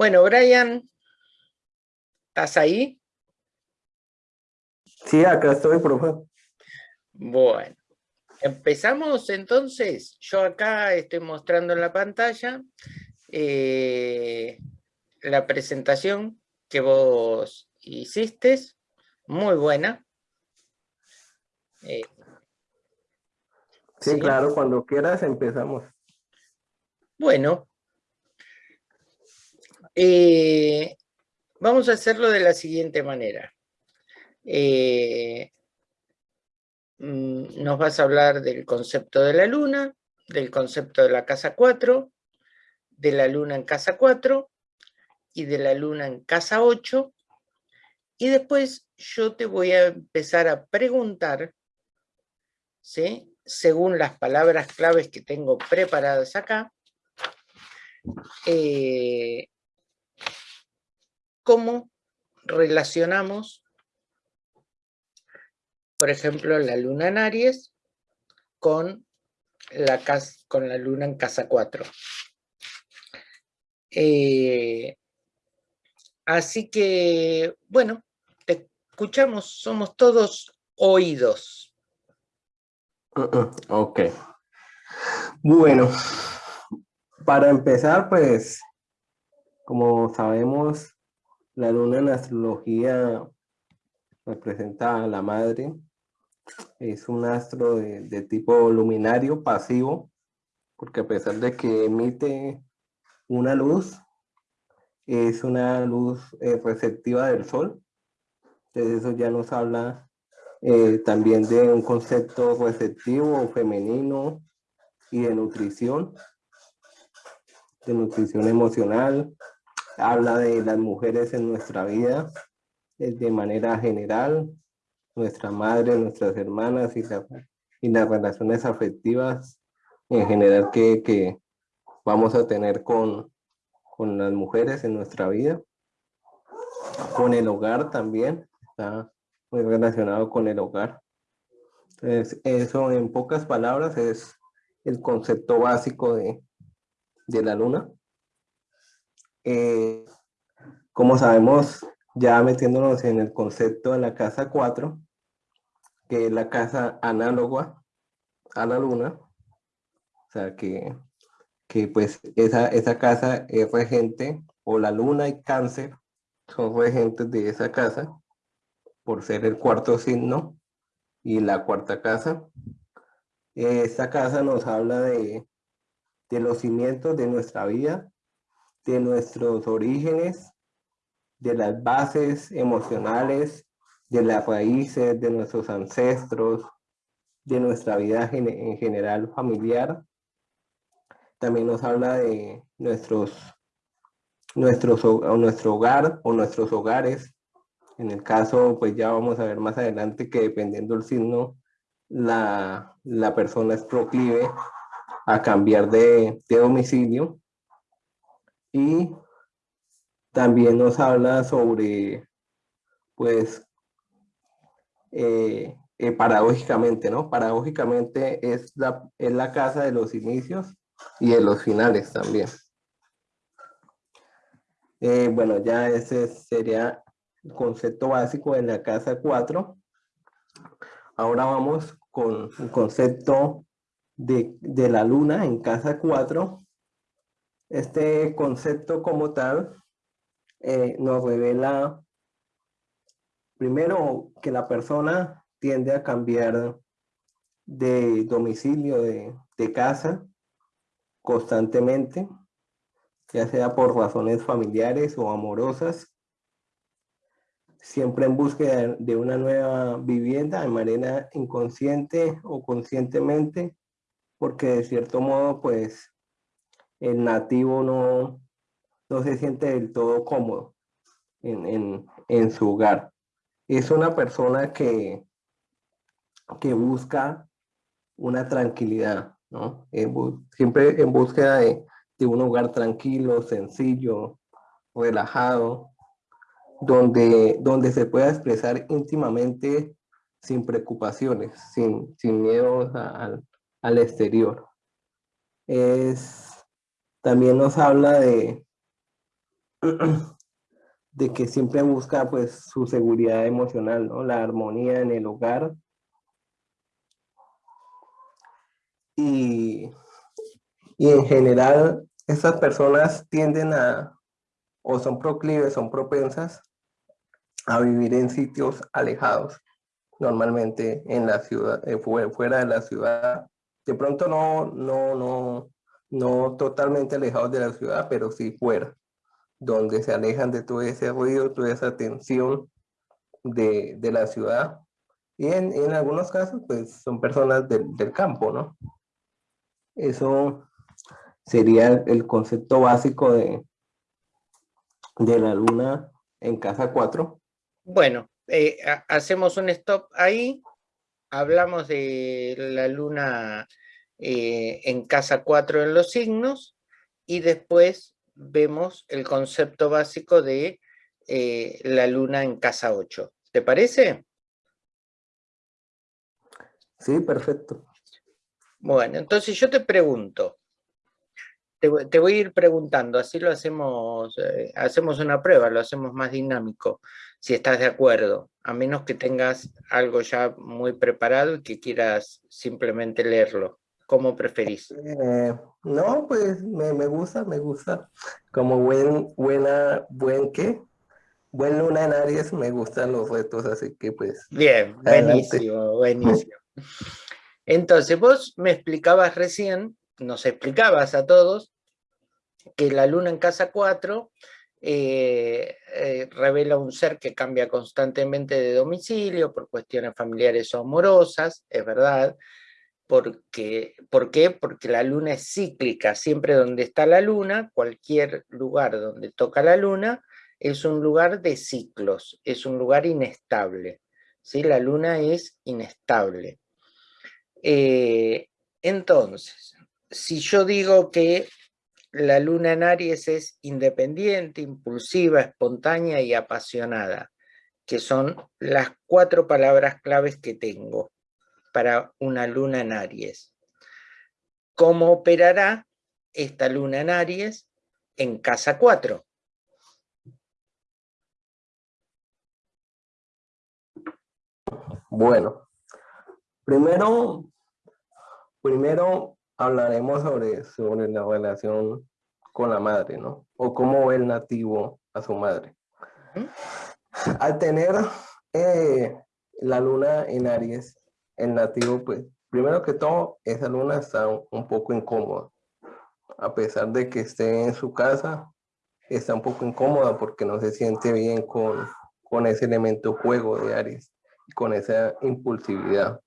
Bueno, Brian, ¿estás ahí? Sí, acá estoy, profe. Bueno, empezamos entonces. Yo acá estoy mostrando en la pantalla eh, la presentación que vos hiciste, muy buena. Eh, sí, claro, cuando quieras empezamos. Bueno, eh, vamos a hacerlo de la siguiente manera. Eh, mm, nos vas a hablar del concepto de la luna, del concepto de la casa 4, de la luna en casa 4 y de la luna en casa 8. Y después yo te voy a empezar a preguntar, ¿sí? según las palabras claves que tengo preparadas acá, eh, cómo relacionamos, por ejemplo, la luna en Aries con la, con la luna en casa 4. Eh, así que, bueno, te escuchamos, somos todos oídos. Ok. Bueno, para empezar, pues, como sabemos, la luna en astrología representa a la madre. Es un astro de, tipo luminario pasivo, porque a pesar de que emite una luz, es una luz eh, receptiva del sol. Entonces eso ya nos habla eh, también de un concepto receptivo femenino y de nutrición, de nutrición emocional, habla de las mujeres en nuestra vida eh, de manera general, nuestra madre, nuestras hermanas y, las relaciones afectivas en general que, vamos a tener con, con las mujeres en nuestra vida. Con el hogar también, está muy relacionado con el hogar. Entonces, eso en pocas palabras es el concepto básico de, de la luna. Eh, como sabemos, ya metiéndonos en el concepto de la casa 4, que es la casa análoga a la luna, o sea que, que pues esa, esa casa es regente, o la luna y cáncer son regentes de esa casa, por ser el cuarto signo y la cuarta casa. Esta casa nos habla de, de los cimientos de nuestra vida, de nuestros orígenes, de las bases emocionales, de las raíces de nuestros ancestros, de nuestra vida en general familiar. También nos habla de nuestros, nuestros, nuestro hogar o nuestros hogares. En el caso, pues ya vamos a ver más adelante que dependiendo del signo, la, la persona es proclive a cambiar de, de domicilio y también nos habla sobre, pues, eh, eh, paradójicamente, ¿no? Paradójicamente es la, es la casa de los inicios y de los finales también. Eh, bueno, ya ese sería el concepto básico de la casa 4. Ahora vamos con el concepto de, de la luna en casa 4 este concepto como tal eh, nos revela primero que la persona tiende a cambiar de domicilio, de, de casa, constantemente, ya sea por razones familiares o amorosas, siempre en búsqueda de una nueva vivienda de manera inconsciente o conscientemente, porque de cierto modo, pues, el nativo no, no se siente del todo cómodo en, su hogar. Es una persona que, que busca una tranquilidad, ¿no? siempre en búsqueda de, un hogar tranquilo, sencillo, relajado, donde, donde se pueda expresar íntimamente sin preocupaciones, sin, sin miedo al, al exterior. Es también nos habla de, de que siempre busca pues su seguridad emocional, ¿no? La armonía en el hogar. Y, y en general, estas personas tienden a, o son proclives, son propensas a vivir en sitios alejados, normalmente en la ciudad, eh, fuera de la ciudad. De pronto no, no, no, no totalmente alejados de la ciudad, pero sí fuera donde se alejan de todo ese ruido, toda esa tensión de, la ciudad. Y en, algunos casos, pues son personas del campo, ¿no? Eso sería el concepto básico de, de la luna en casa 4. Bueno, eh, hacemos un stop ahí, hablamos de la luna eh, en casa 4 en los signos, y después vemos el concepto básico de eh, la luna en casa 8. ¿Te parece? Sí, perfecto. Bueno, entonces yo te pregunto, te, voy a ir preguntando, así lo hacemos, eh, hacemos una prueba, lo hacemos más dinámico, si estás de acuerdo, a menos que tengas algo ya muy preparado y que quieras simplemente leerlo. ¿Cómo preferís? Eh, no, pues me, gusta, me gusta. Como buen, buena, buen qué, buen luna en Aries, me gustan los retos, así que pues. Bien, buenísimo, buenísimo. Entonces, vos me explicabas recién, nos explicabas a todos, que la luna en casa 4 eh, eh, revela un ser que cambia constantemente de domicilio por cuestiones familiares o amorosas, es verdad, porque, ¿Por qué? Porque la luna es cíclica, siempre donde está la luna, cualquier lugar donde toca la luna, es un lugar de ciclos, es un lugar inestable. ¿sí? La luna es inestable. Eh, entonces, si yo digo que la luna en Aries es independiente, impulsiva, espontánea y apasionada, que son las cuatro palabras claves que tengo para una luna en Aries. ¿Cómo operará esta luna en Aries en casa 4? Bueno, primero, primero hablaremos sobre, sobre la relación con la madre, ¿no? O cómo ve el nativo a su madre. Al tener eh, la luna en Aries, el nativo, pues, primero que todo, esa luna está un poco incómoda. A pesar de que esté en su casa, está un poco incómoda porque no se siente bien con, con ese elemento juego de Aries, con esa impulsividad,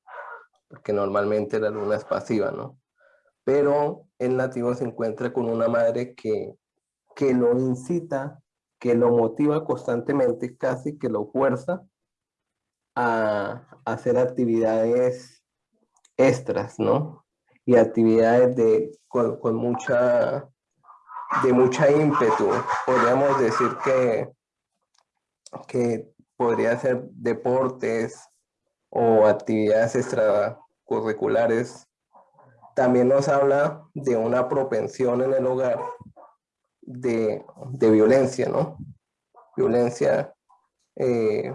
porque normalmente la luna es pasiva, ¿no? Pero el nativo se encuentra con una madre que, que lo incita, que lo motiva constantemente, casi que lo fuerza a, hacer actividades extras, ¿no? Y actividades de, con, mucha, de mucha ímpetu. Podríamos decir que, que podría ser deportes o actividades extracurriculares. También nos habla de una propensión en el hogar de, violencia, ¿no? Violencia eh,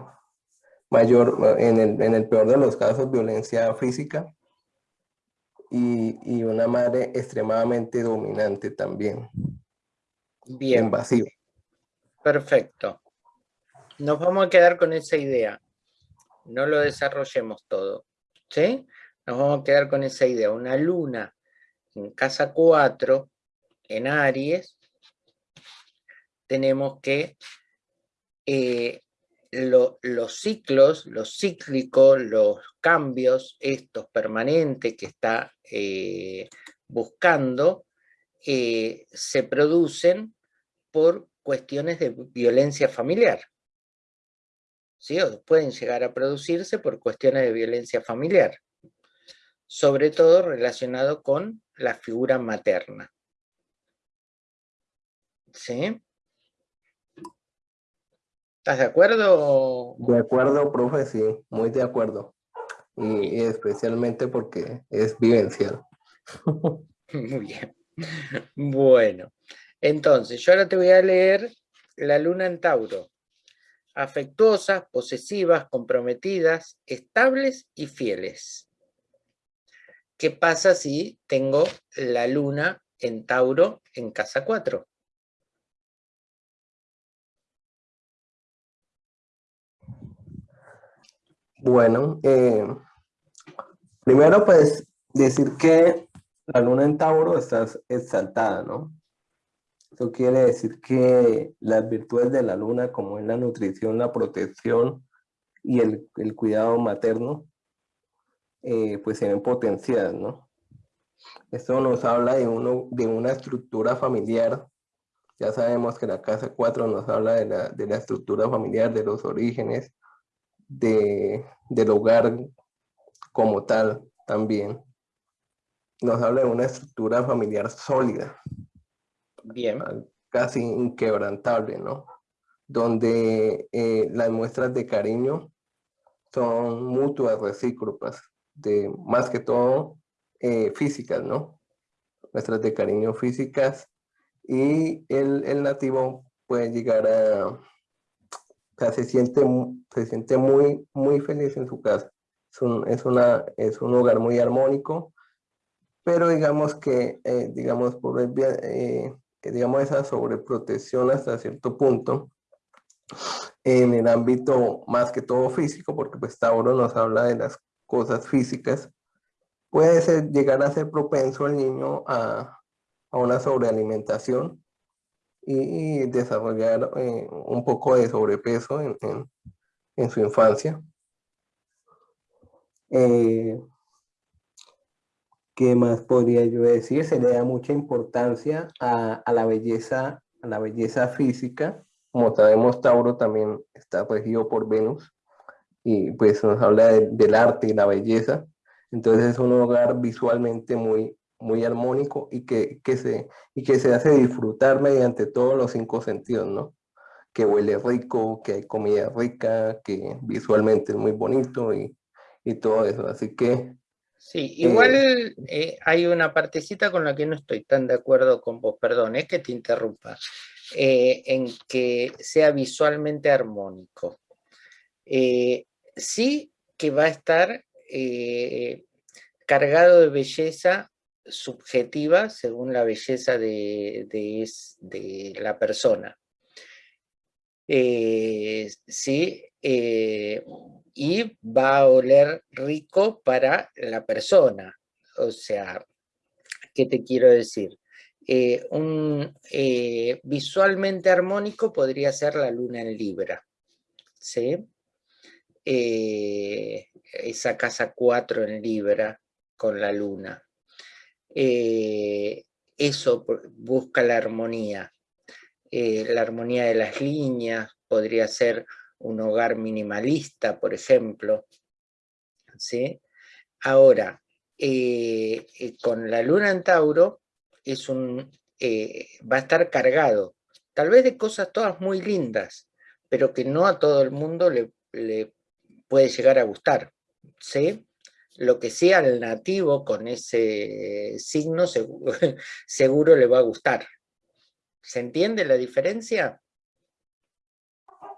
mayor, en el, en el peor de los casos, violencia física y, y una madre extremadamente dominante también. Bien. Invasiva. Perfecto. Nos vamos a quedar con esa idea. No lo desarrollemos todo. ¿Sí? Nos vamos a quedar con esa idea. Una luna en casa 4, en Aries, tenemos que eh, los ciclos, los cíclicos, los cambios, estos permanentes que está eh, buscando, eh, se producen por cuestiones de violencia familiar. ¿Sí? O pueden llegar a producirse por cuestiones de violencia familiar. Sobre todo relacionado con la figura materna. ¿Sí? ¿Estás de acuerdo? De acuerdo, profe, sí, muy de acuerdo. Y, especialmente porque es vivencial. Muy bien. Bueno, entonces yo ahora te voy a leer la luna en Tauro. Afectuosas, posesivas, comprometidas, estables y fieles. ¿Qué pasa si tengo la luna en Tauro en casa 4? Bueno, eh, primero pues decir que la luna en Tauro está exaltada, ¿no? Eso quiere decir que las virtudes de la luna, como es la nutrición, la protección y el, cuidado materno, eh, pues se ven potenciadas, ¿no? Esto nos habla de, uno, de una estructura familiar. Ya sabemos que la casa 4 nos habla de la, de la estructura familiar, de los orígenes, de, del hogar como tal también. Nos habla de una estructura familiar sólida. Bien. Casi inquebrantable, ¿no? Donde eh, las muestras de cariño son mutuas, recíprocas, de más que todo eh, físicas, ¿no? Muestras de cariño físicas y el, el nativo puede llegar a, se siente, se siente muy, muy feliz en su casa. Es un, es una, es un hogar muy armónico, pero digamos que, eh, digamos, por el, eh, digamos, esa sobreprotección hasta cierto punto, en el ámbito más que todo físico, porque pues Tauro nos habla de las cosas físicas, puede llegar a ser propenso el niño a, a una sobrealimentación y, desarrollar eh, un poco de sobrepeso en, en, su infancia. Eh, ¿Qué más podría yo decir? Se le da mucha importancia a, a, la belleza, a la belleza física. Como sabemos, Tauro también está regido por Venus y pues nos habla del arte y la belleza. Entonces es un hogar visualmente muy, muy armónico y que, se, y que se hace disfrutar mediante todos los cinco sentidos, ¿no? Que huele rico, que hay comida rica, que visualmente es muy bonito y, todo eso. Así que... Sí, igual eh, eh, hay una partecita con la que no estoy tan de acuerdo con vos, perdón, es que te interrumpa, eh, en que sea visualmente armónico. sí que va a estar cargado de belleza subjetiva según la belleza de, de, la persona. Eh, ¿sí? Eh, y va a oler rico para la persona. O sea, ¿qué te quiero decir? Eh, un, visualmente armónico podría ser la luna en Libra. ¿sí? esa casa 4 en Libra con la luna. Eh, eso busca la armonía. Eh, la armonía de las líneas, podría ser un hogar minimalista, por ejemplo. ¿sí? Ahora, eh, con la luna en Tauro, es un, va a estar cargado, tal vez de cosas todas muy lindas, pero que no a todo el mundo le, le puede llegar a gustar. ¿sí? Lo que sea el nativo con ese signo seguro, le va a gustar. ¿Se entiende la diferencia?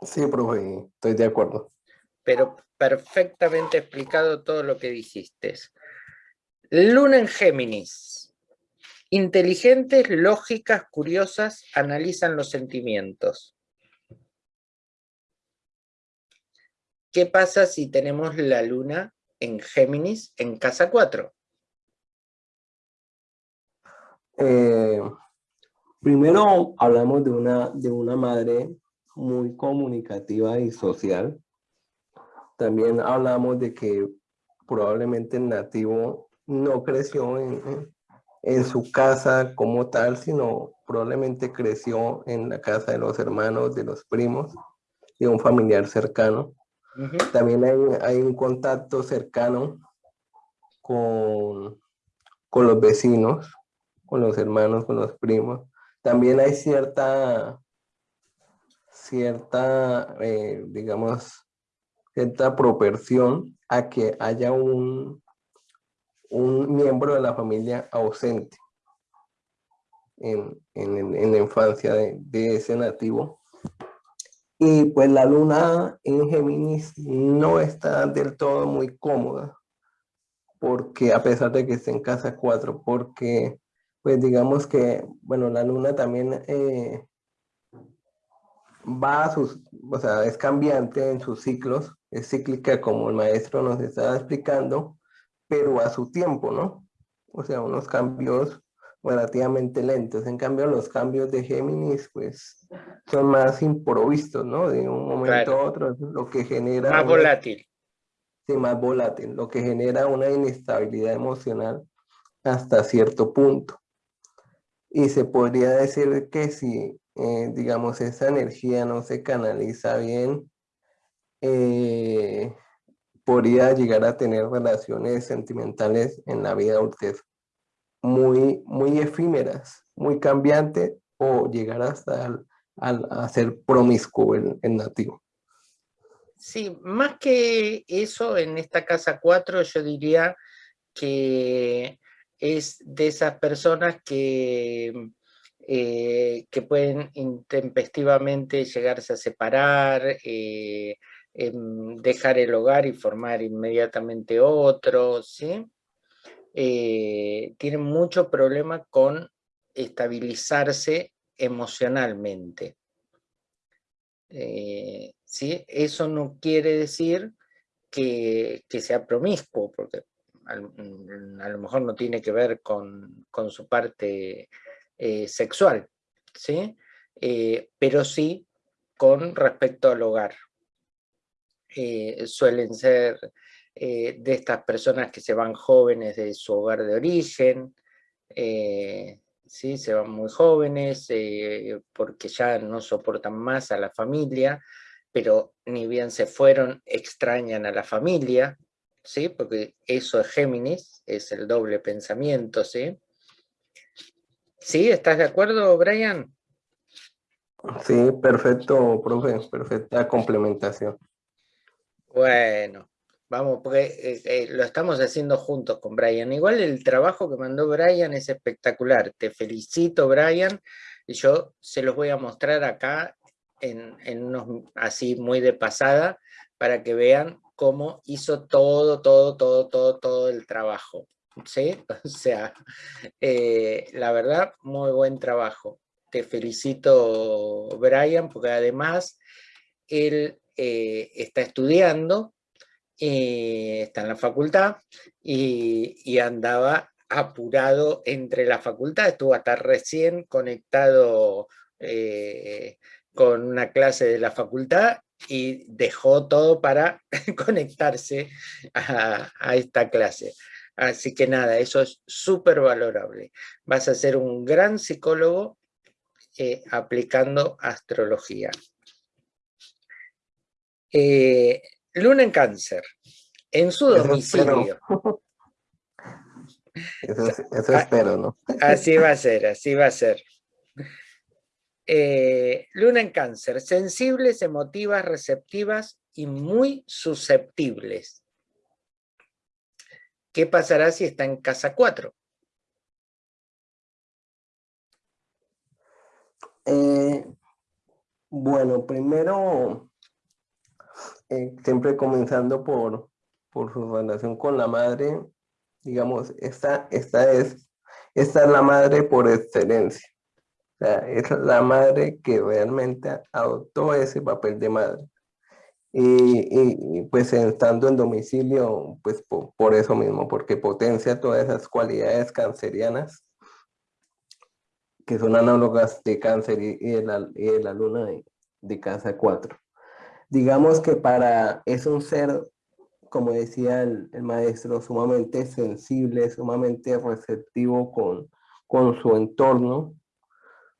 Sí, profe, estoy de acuerdo. Pero perfectamente explicado todo lo que dijiste. Luna en Géminis. Inteligentes, lógicas, curiosas, analizan los sentimientos. ¿Qué pasa si tenemos la luna en Géminis en casa 4? Eh, primero hablamos de una, de una madre muy comunicativa y social. También hablamos de que probablemente el nativo no creció en, en su casa como tal, sino probablemente creció en la casa de los hermanos, de los primos, de un familiar cercano. También hay, un contacto cercano con, con los vecinos, con los hermanos, con los primos. También hay cierta, cierta, eh, digamos, cierta proporción a que haya un, un miembro de la familia ausente en, la infancia de, de, ese nativo Y pues la luna en Géminis no está del todo muy cómoda, porque a pesar de que esté en casa 4, porque pues digamos que, bueno, la luna también eh, va a sus, o sea, es cambiante en sus ciclos, es cíclica como el maestro nos estaba explicando, pero a su tiempo, ¿no? O sea, unos cambios relativamente lentos. En cambio, los cambios de Géminis, pues, son más improvistos, ¿no? De un momento a otro, lo que genera... Más volátil. Sí, más volátil, lo que genera una inestabilidad emocional hasta cierto punto. Y se podría decir que si, eh, digamos, esa energía no se canaliza bien, eh, podría llegar a tener relaciones sentimentales en la vida adultez muy, muy efímeras, muy cambiantes o llegar hasta al, a ser promiscuo el, nativo. Sí, más que eso, en esta casa 4 yo diría que es de esas personas que, eh, que pueden intempestivamente llegarse a separar, eh, em, dejar el hogar y formar inmediatamente otro, ¿sí? Eh, tienen mucho problema con estabilizarse emocionalmente. Eh, ¿sí? Eso no quiere decir que, sea promiscuo, porque a, lo mejor no tiene que ver con, su parte eh, sexual, ¿sí? Pero sí con respecto al hogar. suelen ser eh, de estas personas que se van jóvenes de su hogar de origen, eh, ¿sí? se van muy jóvenes eh, porque ya no soportan más a la familia, pero ni bien se fueron, extrañan a la familia, ¿sí? porque eso es Géminis, es el doble pensamiento. ¿sí? ¿Sí? ¿Estás de acuerdo, Brian? Sí, perfecto, profe, perfecta complementación. Bueno, Vamos, porque eh, eh, lo estamos haciendo juntos con Brian. Igual el trabajo que mandó Brian es espectacular. Te felicito, Brian. Y yo se los voy a mostrar acá en, unos así muy de pasada para que vean cómo hizo todo, todo, todo, todo, todo el trabajo. ¿Sí? O sea, eh, la verdad, muy buen trabajo. Te felicito, Brian, porque además él está estudiando eh, está en la facultad y, andaba apurado entre la facultad, estuvo hasta recién conectado eh, con una clase de la facultad y dejó todo para conectarse a, esta clase. Así que nada, eso es súper valorable. Vas a ser un gran psicólogo eh, aplicando astrología. Luna en cáncer, en su domicilio. Eso, espero, ¿no? Así va a ser, así va a ser. Eh, luna en cáncer, sensibles, emotivas, receptivas y muy susceptibles. ¿Qué pasará si está en casa 4? Eh, bueno, primero eh, siempre comenzando por, por su relación con la madre, digamos, esta, esta, es, esta es la madre por excelencia. Es la madre que realmente adoptó ese papel de madre. Y, y, pues estando en domicilio, pues por, eso mismo, porque potencia todas esas cualidades cancerianas que son análogas de cáncer y, de, la, y la luna de, de casa 4 digamos que para, es un ser, como decía el, maestro, sumamente sensible, sumamente receptivo con, con su entorno,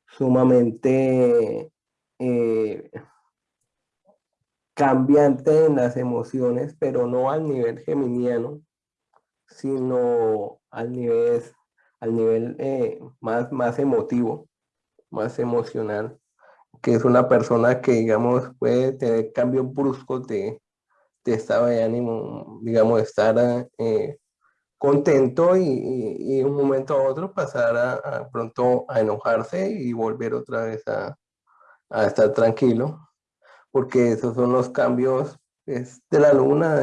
sumamente eh, cambiante en las emociones, pero no al nivel geminiano, sino al nivel, al nivel eh, más, más emotivo, más emocional que es una persona que, digamos, puede tener cambios bruscos de, de estado de ánimo, digamos, estar eh, contento y, y, un momento a otro pasar a, pronto a enojarse y volver otra vez a, a, estar tranquilo. porque esos son los cambios pues, de la luna,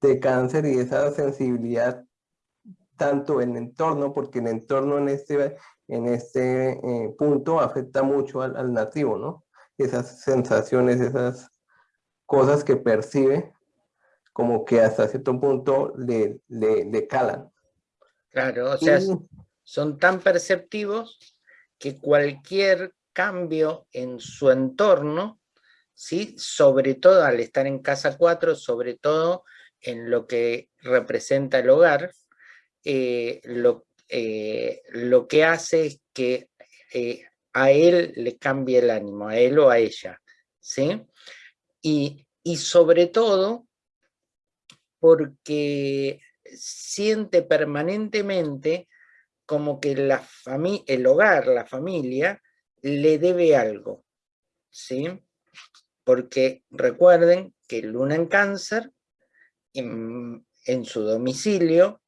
de, cáncer y esa sensibilidad tanto en el entorno, porque el entorno en este, en este eh, punto afecta mucho al, nativo, ¿no? Esas sensaciones, esas cosas que percibe, como que hasta cierto punto le, le, calan. Claro, o sea, son tan perceptivos que cualquier cambio en su entorno, ¿sí? sobre todo al estar en casa 4, sobre todo en lo que representa el hogar, eh, lo, eh, lo, que hace es que eh, a él le cambie el ánimo, a él o a ella. ¿sí? Y, y sobre todo porque siente permanentemente como que la el hogar, la familia, le debe algo, ¿sí? Porque recuerden que Luna en cáncer, en, su domicilio,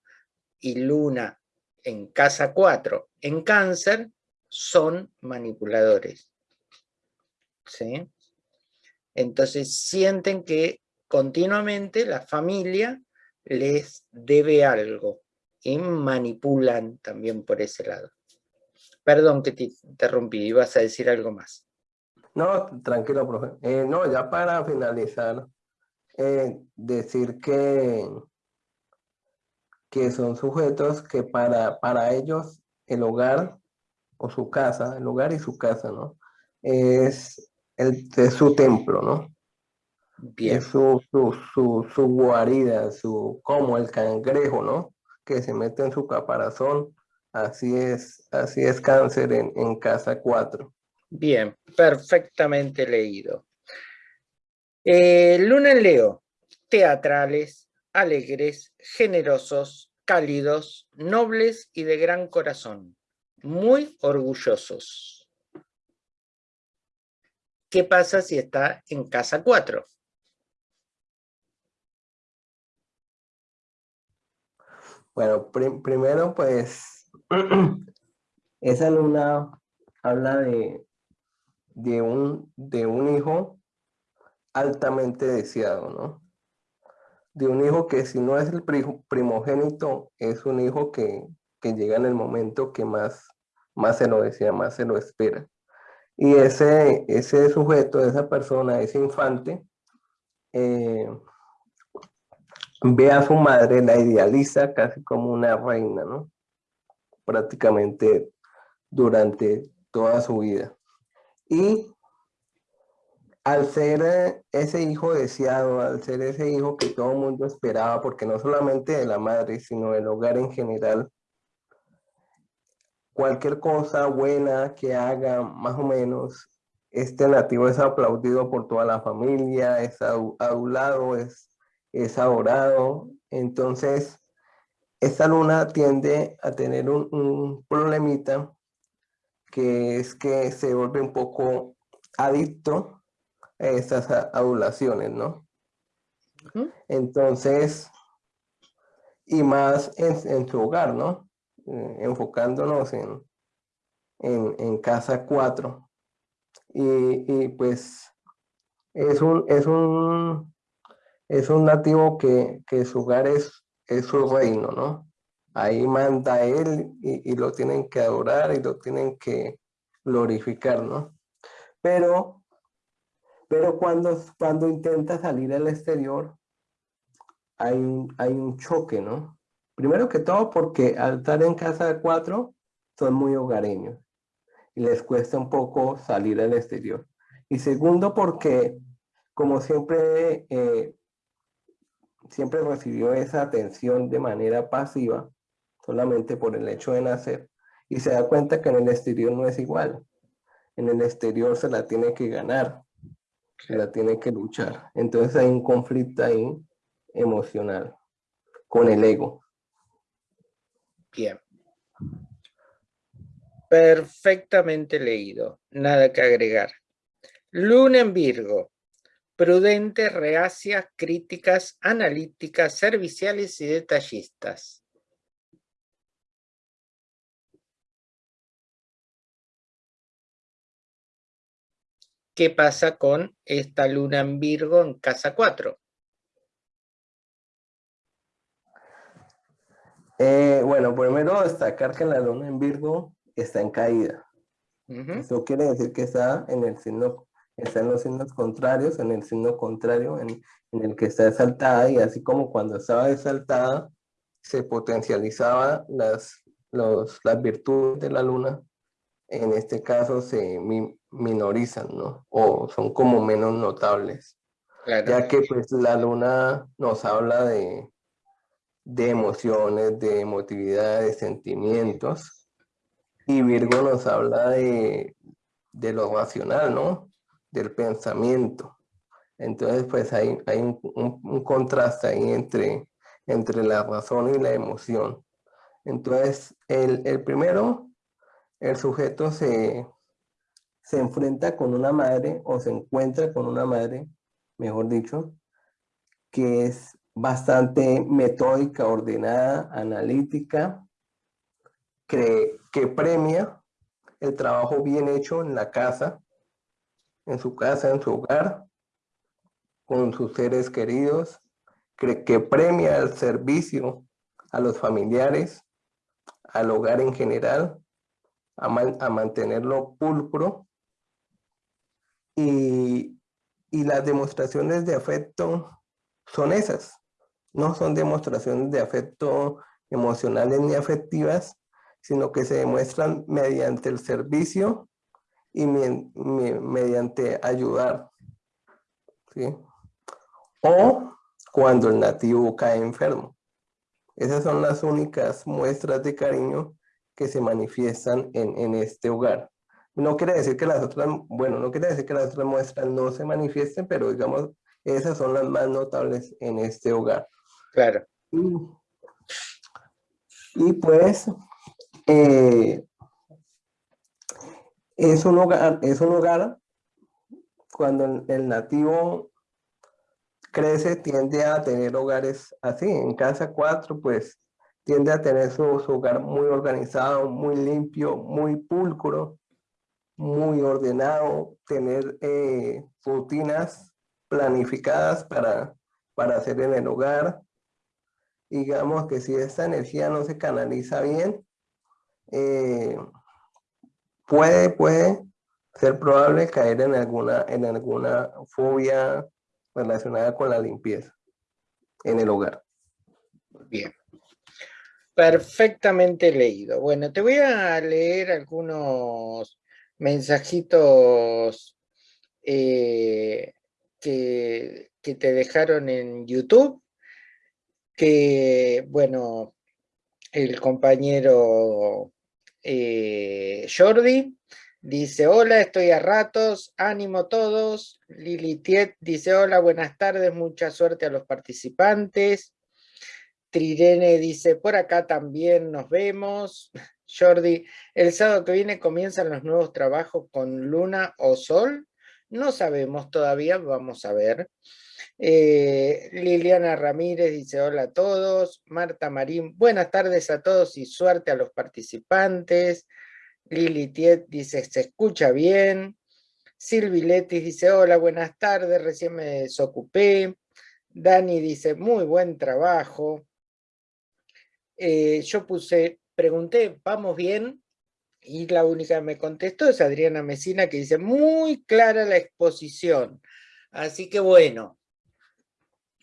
y Luna en casa 4 en cáncer, son manipuladores, ¿sí? Entonces sienten que continuamente la familia les debe algo y manipulan también por ese lado. Perdón que te interrumpí, ibas a decir algo más. No, tranquilo, profe. Eh, no, ya para finalizar, eh, decir que, que son sujetos que para, para ellos el hogar o su casa, el hogar y su casa, ¿no? Es, el, su templo, ¿no? Bien. Es su, su, su, su guarida, su, como el cangrejo, ¿no? Que se mete en su caparazón Así es, así es cáncer en, casa 4. Bien, perfectamente leído. Eh, Luna en Leo, teatrales, alegres, generosos, cálidos, nobles y de gran corazón, muy orgullosos. ¿Qué pasa si está en casa 4? Bueno, primero pues esa luna habla de, de, un, de un hijo altamente deseado, ¿no? De un hijo que si no es el primogénito, es un hijo que, llega en el momento que más, más se lo desea, más se lo espera. Y ese, ese sujeto, esa persona, ese infante, eh, ve a su madre, la idealiza casi como una reina, ¿no? prácticamente durante toda su vida. Y al ser eh, ese hijo deseado, al ser ese hijo que todo el mundo esperaba, porque no solamente de la madre, sino del hogar en general, cualquier cosa buena que haga, más o menos, este nativo es aplaudido por toda la familia, es adulado, es, es adorado. Entonces, esta luna tiende a tener un, problemita que es que se vuelve un poco adicto a estas adulaciones, ¿no? Entonces, y más en, su hogar, ¿no? Eh, enfocándonos en, en, casa 4. Y, pues es un, es un, es un nativo que, que su hogar es es su reino, ¿no? Ahí manda él y, lo tienen que adorar y lo tienen que glorificar, ¿no? Pero, pero cuando, cuando intenta salir al exterior, hay un, hay un choque, ¿no? Primero que todo porque al estar en casa de cuatro, son muy hogareños y les cuesta un poco salir al exterior. Y segundo porque, como siempre eh, siempre recibió esa atención de manera pasiva, solamente por el hecho de nacer, y se da cuenta que en el exterior no es igual. En el exterior se la tiene que ganar, la tiene que luchar. Entonces hay un conflicto ahí emocional con el ego. Bien. Perfectamente leído, nada que agregar. Luna en Virgo, prudentes, reacias, críticas, analíticas, serviciales y detallistas. ¿Qué pasa con esta luna en Virgo en casa 4? Eh, bueno, primero destacar que la luna en Virgo está en caída. Eso quiere decir que está en el signo, está en los signos contrarios, en el signo contrario en, el que está exaltada y así como cuando estaba exaltada se potencializaba las, las virtudes de la luna, en este caso se minorizan, ¿no? O son como menos notables. Ya que pues la luna nos habla de, de emociones, de emotividad, de sentimientos. Y Virgo nos habla de, lo racional, ¿no? Del pensamiento. Entonces, pues hay, hay un, contraste ahí entre, entre la razón y la emoción. Entonces, el, el primero, el sujeto se, se enfrenta con una madre o se encuentra con una madre, mejor dicho, que es bastante metódica, ordenada, analítica, que, que premia el trabajo bien hecho en la casa, en su casa, en su hogar, con sus seres queridos, que, que premia el servicio a los familiares, al hogar en general, a, a mantenerlo pulcro y, y las demostraciones de afecto son esas no son demostraciones de afecto emocionales ni afectivas, sino que se demuestran mediante el servicio y mediante ayudar. O cuando el nativo cae enfermo. Esas son las únicas muestras de cariño que se manifiestan en, en este hogar. No quiere decir que las otras, bueno, no quiere decir que las otras muestras no se manifiesten, pero digamos, esas son las más notables en este hogar. Claro. Y, pues, eh, es, un hogar, es un hogar cuando el nativo crece, tiende a tener hogares así. En casa 4, pues, tiende a tener su, hogar muy organizado, muy limpio, muy pulcro, muy ordenado, tener eh, rutinas planificadas para, para hacer en el hogar, digamos que si esta energía no se canaliza bien, eh, puede, puede ser probable caer en alguna, en alguna fobia relacionada con la limpieza en el hogar. Bien. Perfectamente leído. Bueno, te voy a leer algunos mensajitos eh, que, te dejaron en YouTube que, bueno, el compañero eh, Jordi dice, hola, estoy a ratos, ánimo todos. Lili Tiet dice, hola, buenas tardes, mucha suerte a los participantes. Trirene dice, por acá también nos vemos. Jordi, el sábado que viene comienzan los nuevos trabajos con luna o sol. No sabemos todavía, vamos a ver. Eh, Liliana Ramírez dice hola a todos. Marta Marín, buenas tardes a todos y suerte a los participantes. Lili Tiet dice se escucha bien. Silvi Letis dice hola, buenas tardes, recién me desocupé. Dani dice muy buen trabajo. Eh, yo puse, pregunté, ¿vamos bien? Y la única que me contestó es Adriana Mesina que dice muy clara la exposición. Así que bueno,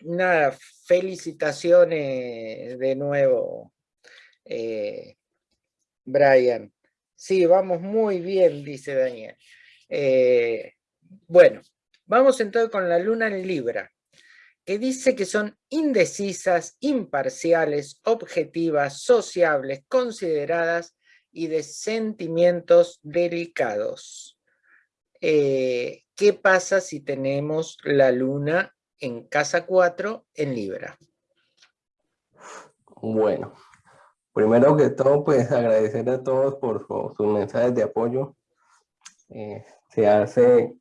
nada, felicitaciones de nuevo, eh, Brian. Sí, vamos muy bien, dice Daniel. Eh, bueno, vamos entonces con la luna en Libra, que dice que son indecisas, imparciales, objetivas, sociables, consideradas y de sentimientos delicados. Eh, ¿Qué pasa si tenemos la luna en casa 4 en Libra. Bueno, primero que todo, pues agradecer a todos por sus mensajes de apoyo. Eh, se hace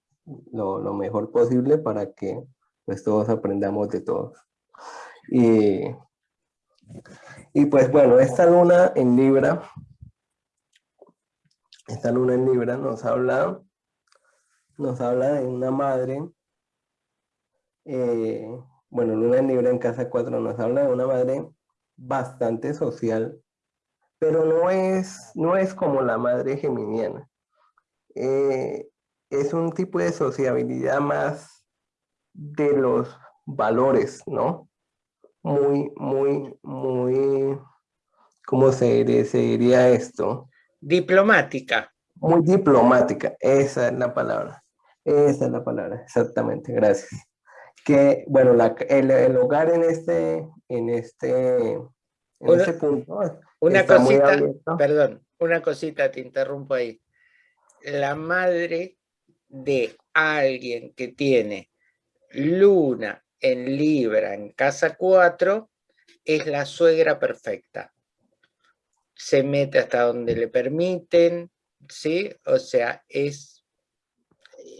lo, mejor posible para que pues todos aprendamos de todos. Y, y pues bueno, esta luna en Libra, esta luna en Libra nos habla nos habla de una madre, eh, bueno, Luna en Libra en casa 4 nos habla de una madre bastante social, pero no es, no es como la madre geminiana. Eh, es un tipo de sociabilidad más de los valores, ¿no? Muy, muy, muy, ¿cómo se diría, esto? Diplomática. Muy diplomática, esa es la palabra. Esa es la palabra, exactamente, gracias. Que, bueno, el, hogar en este, en este, en este punto una cosita, perdón, una cosita, te interrumpo ahí. La madre de alguien que tiene luna en Libra en casa 4 es la suegra perfecta. Se mete hasta donde le permiten, ¿sí? O sea, es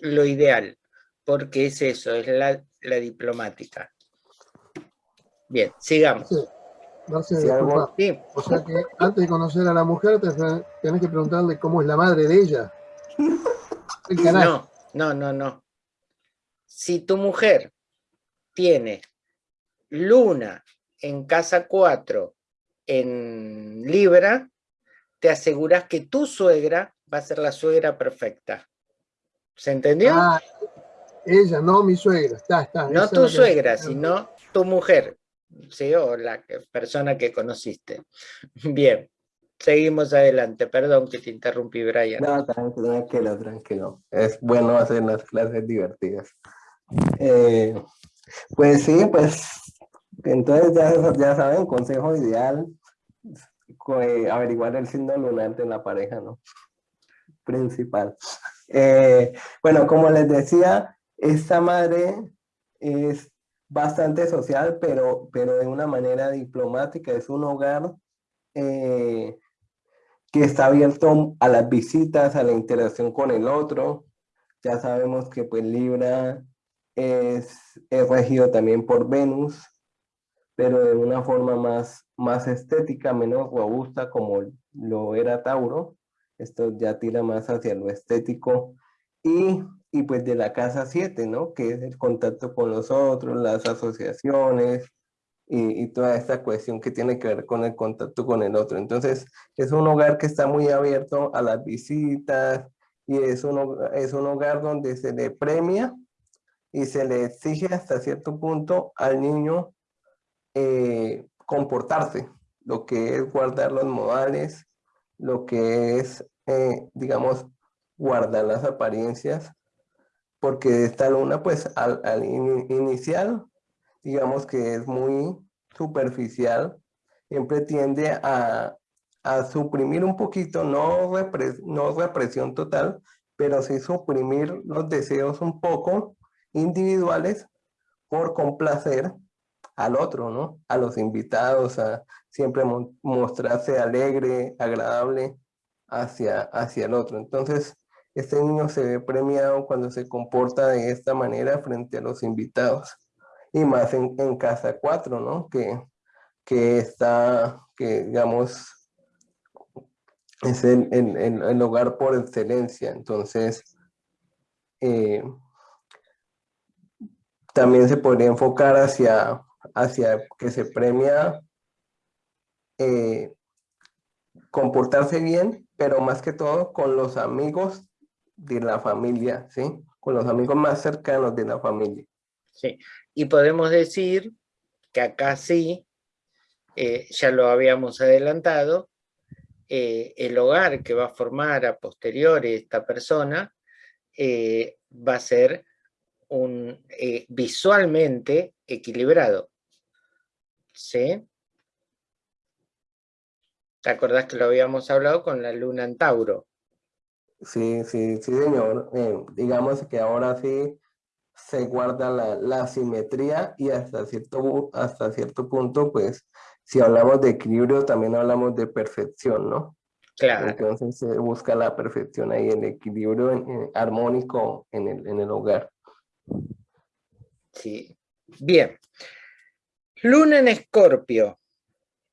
lo ideal, porque es eso, es la, diplomática. Bien, sigamos. Sí. O sea que antes de conocer a la mujer, tenés que preguntarle cómo es la madre de ella. No, no, no, no. Si tu mujer tiene luna en casa 4 en Libra, te aseguras que tu suegra va a ser la suegra perfecta. ¿Se entendió? Ah, ella, no mi suegra. Está, está. No tu suegra, sino tu mujer, ¿sí? O la persona que conociste. Bien. Seguimos adelante, perdón que te interrumpí, Brian. No, tranquilo, tranquilo. Es bueno hacer las clases divertidas. Eh, pues sí, pues entonces ya, ya saben, consejo ideal, eh, averiguar el signo lunar de la pareja, ¿no? Principal. Eh, bueno, como les decía, esta madre es bastante social, pero, pero de una manera diplomática, es un hogar que está abierto a las visitas, a la interacción con el otro. Ya sabemos que pues Libra es, regido también por Venus, pero de una forma más, más estética, menos robusta como lo era Tauro. Esto ya tira más hacia lo estético. Y, y pues de la casa 7, ¿no? Que es el contacto con los otros, las asociaciones, y, toda esta cuestión que tiene que ver con el contacto con el otro. Entonces, es un hogar que está muy abierto a las visitas y es un, es un hogar donde se le premia y se le exige hasta cierto punto al niño eh, comportarse, lo que es guardar los modales, lo que es, eh, digamos, guardar las apariencias, porque esta luna, pues, al, al inicial digamos que es muy superficial, siempre tiende a, suprimir un poquito, no, no represión total, pero sí suprimir los deseos un poco individuales por complacer al otro, ¿no? A los invitados, a siempre mostrarse alegre, agradable hacia, hacia el otro. Entonces, este niño se ve premiado cuando se comporta de esta manera frente a los invitados y más en, casa 4, ¿no? Que, que está, que digamos, es el, el, hogar por excelencia. Entonces, eh, también se podría enfocar hacia, hacia que se premia eh, comportarse bien, pero más que todo con los amigos de la familia, ¿sí? Con los amigos más cercanos de la familia. Sí, y podemos decir que acá sí, eh, ya lo habíamos adelantado, eh, el hogar que va a formar a posteriori esta persona va a ser un, visualmente equilibrado. ¿Sí? ¿Te acordás que lo habíamos hablado con la luna en Tauro? Sí, sí, sí, señor. digamos que ahora sí se guarda la, la, simetría y hasta cierto, hasta cierto punto, pues, si hablamos de equilibrio, también hablamos de perfección, ¿no? Claro. Entonces se busca la perfección ahí, el equilibrio armónico en el, en el hogar. Bien. Luna en Escorpio.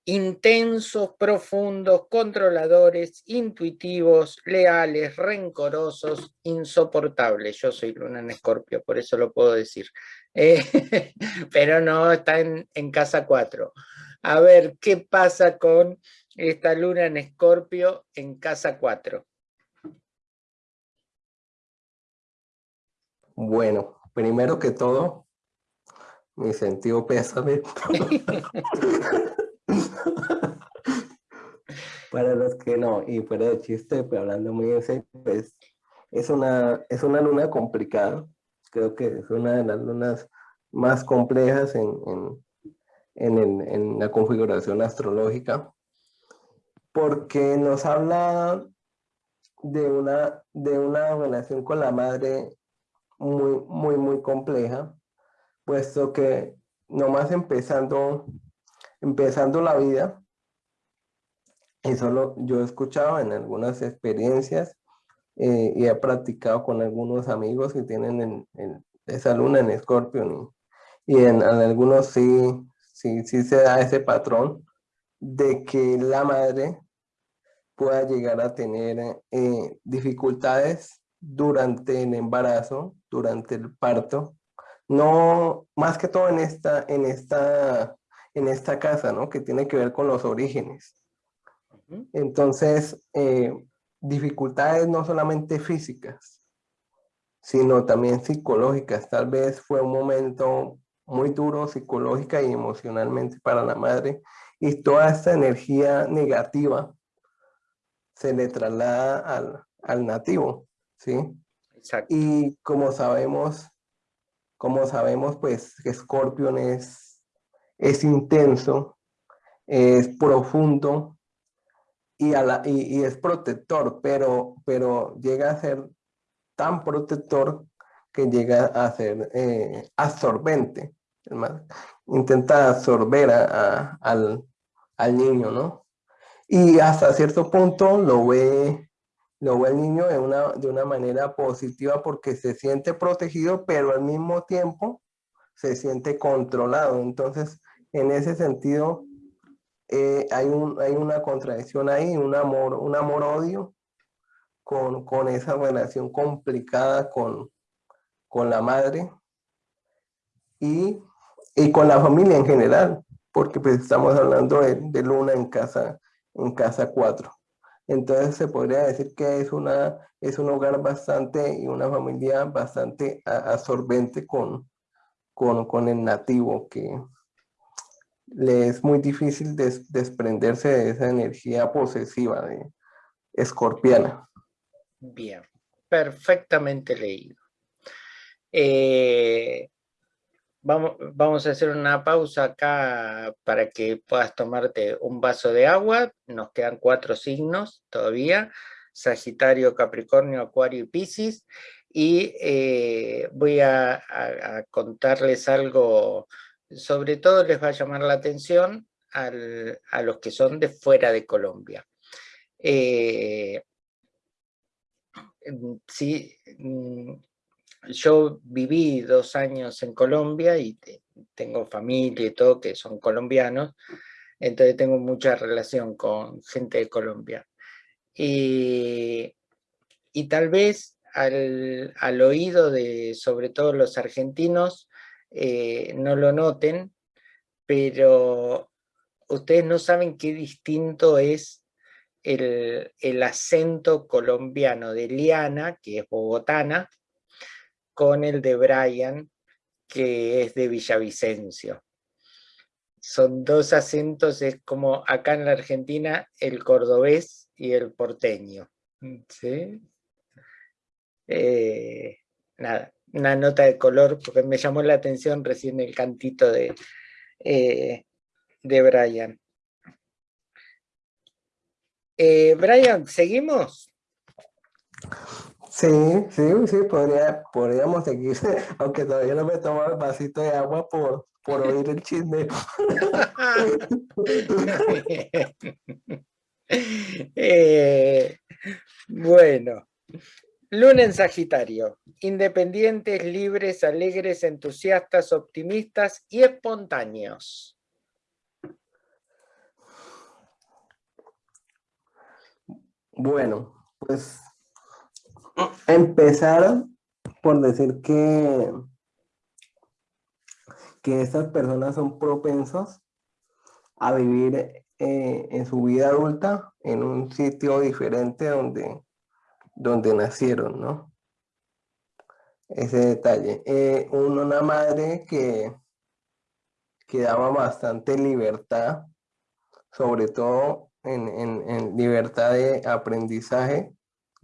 intensos, profundos, controladores, intuitivos, leales, rencorosos, insoportables. Yo soy luna en escorpio, por eso lo puedo decir. Eh, pero no está en, en casa 4. A ver, ¿qué pasa con esta luna en escorpio en casa 4? Bueno, primero que todo, mi sentido pésame. Para los que no, y fuera de chiste, pero hablando muy en serio, pues es una, es una luna complicada. Creo que es una de las lunas más complejas en, en, en, en la configuración astrológica, porque nos habla de una, de una relación con la madre muy, muy, muy compleja, puesto que nomás empezando, empezando la vida, y solo yo he escuchado en algunas experiencias eh, y he practicado con algunos amigos que tienen esa luna en Escorpio y, en, algunos sí, sí, sí se da ese patrón de que la madre pueda llegar a tener eh, dificultades durante el embarazo, durante el parto, no, más que todo en esta, en esta, en esta casa, ¿no? Que tiene que ver con los orígenes. Entonces, eh, dificultades no solamente físicas, sino también psicológicas. Tal vez fue un momento muy duro psicológica y emocionalmente para la madre y toda esta energía negativa se le traslada al, al nativo. ¿sí? Y como sabemos, como sabemos, pues Scorpion es, es intenso, es profundo y, es protector, pero, pero llega a ser tan protector que llega a ser eh, absorbente. Intenta absorber al niño, ¿no? Y hasta cierto punto lo ve lo ve el niño de una, de una manera positiva porque se siente protegido, pero al mismo tiempo se siente controlado. Entonces, en ese sentido, eh, hay, un, hay una contradicción ahí, un amor, un amor-odio con, con, esa relación complicada con, con la madre y, y, con la familia en general, porque pues estamos hablando de, de Luna en casa, en casa 4. Entonces se podría decir que es, una, es un hogar bastante y una familia bastante absorbente con, con, el nativo, que le es muy difícil desprenderse de esa energía posesiva de escorpiana. Bien, perfectamente leído. Eh, Vamos, a hacer una pausa acá para que puedas tomarte un vaso de agua. Nos quedan cuatro signos todavía. Sagitario, Capricornio, Acuario y Piscis. Y eh, voy a, contarles algo, sobre todo les va a llamar la atención a los que son de fuera de Colombia. Eh, sí, mm, yo viví dos años en Colombia y tengo familia y todo que son colombianos, entonces tengo mucha relación con gente de Colombia. Y, tal vez al, oído de sobre todo los argentinos eh, no lo noten, pero ustedes no saben qué distinto es el, el acento colombiano de Liana, que es bogotana, con el de Brian, que es de Villavicencio. Son dos acentos, es como acá en la Argentina el cordobés y el porteño. ¿sí? Eh, nada, una nota de color, porque me llamó la atención recién el cantito de, eh, de Brian. Eh, Brian, ¿seguimos? Sí, sí, sí, podría, podríamos seguir, aunque todavía no me he el vasito de agua por, por oír el chisme. Eh, bueno, luna en Sagitario, independientes, libres, alegres, entusiastas, optimistas y espontáneos. Bueno, pues empezar por decir que, que estas personas son propensos a vivir eh, en su vida adulta en un sitio diferente donde, donde nacieron, ¿no? Ese detalle. Eh, una madre que, que daba bastante libertad, sobre todo en, en libertad de aprendizaje,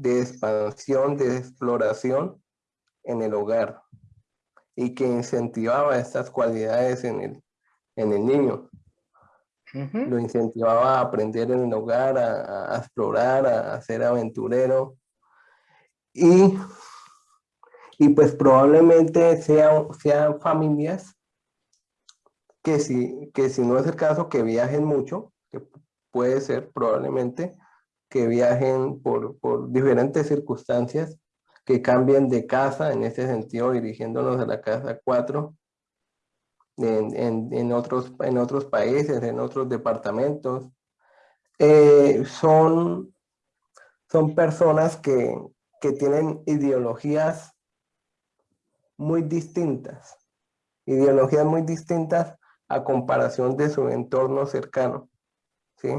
de expansión, de exploración en el hogar y que incentivaba estas cualidades en el, en el niño. Lo incentivaba a aprender en el hogar, a, explorar, a, ser aventurero. Y, y pues probablemente sean, sean familias que si, que si no es el caso, que viajen mucho, que puede ser probablemente, que viajen por, por diferentes circunstancias, que cambien de casa, en ese sentido, dirigiéndonos a la casa 4, en, en, otros, en otros países, en otros departamentos. Eh, son, son personas que, que tienen ideologías muy distintas, ideologías muy distintas a comparación de su entorno cercano, ¿sí?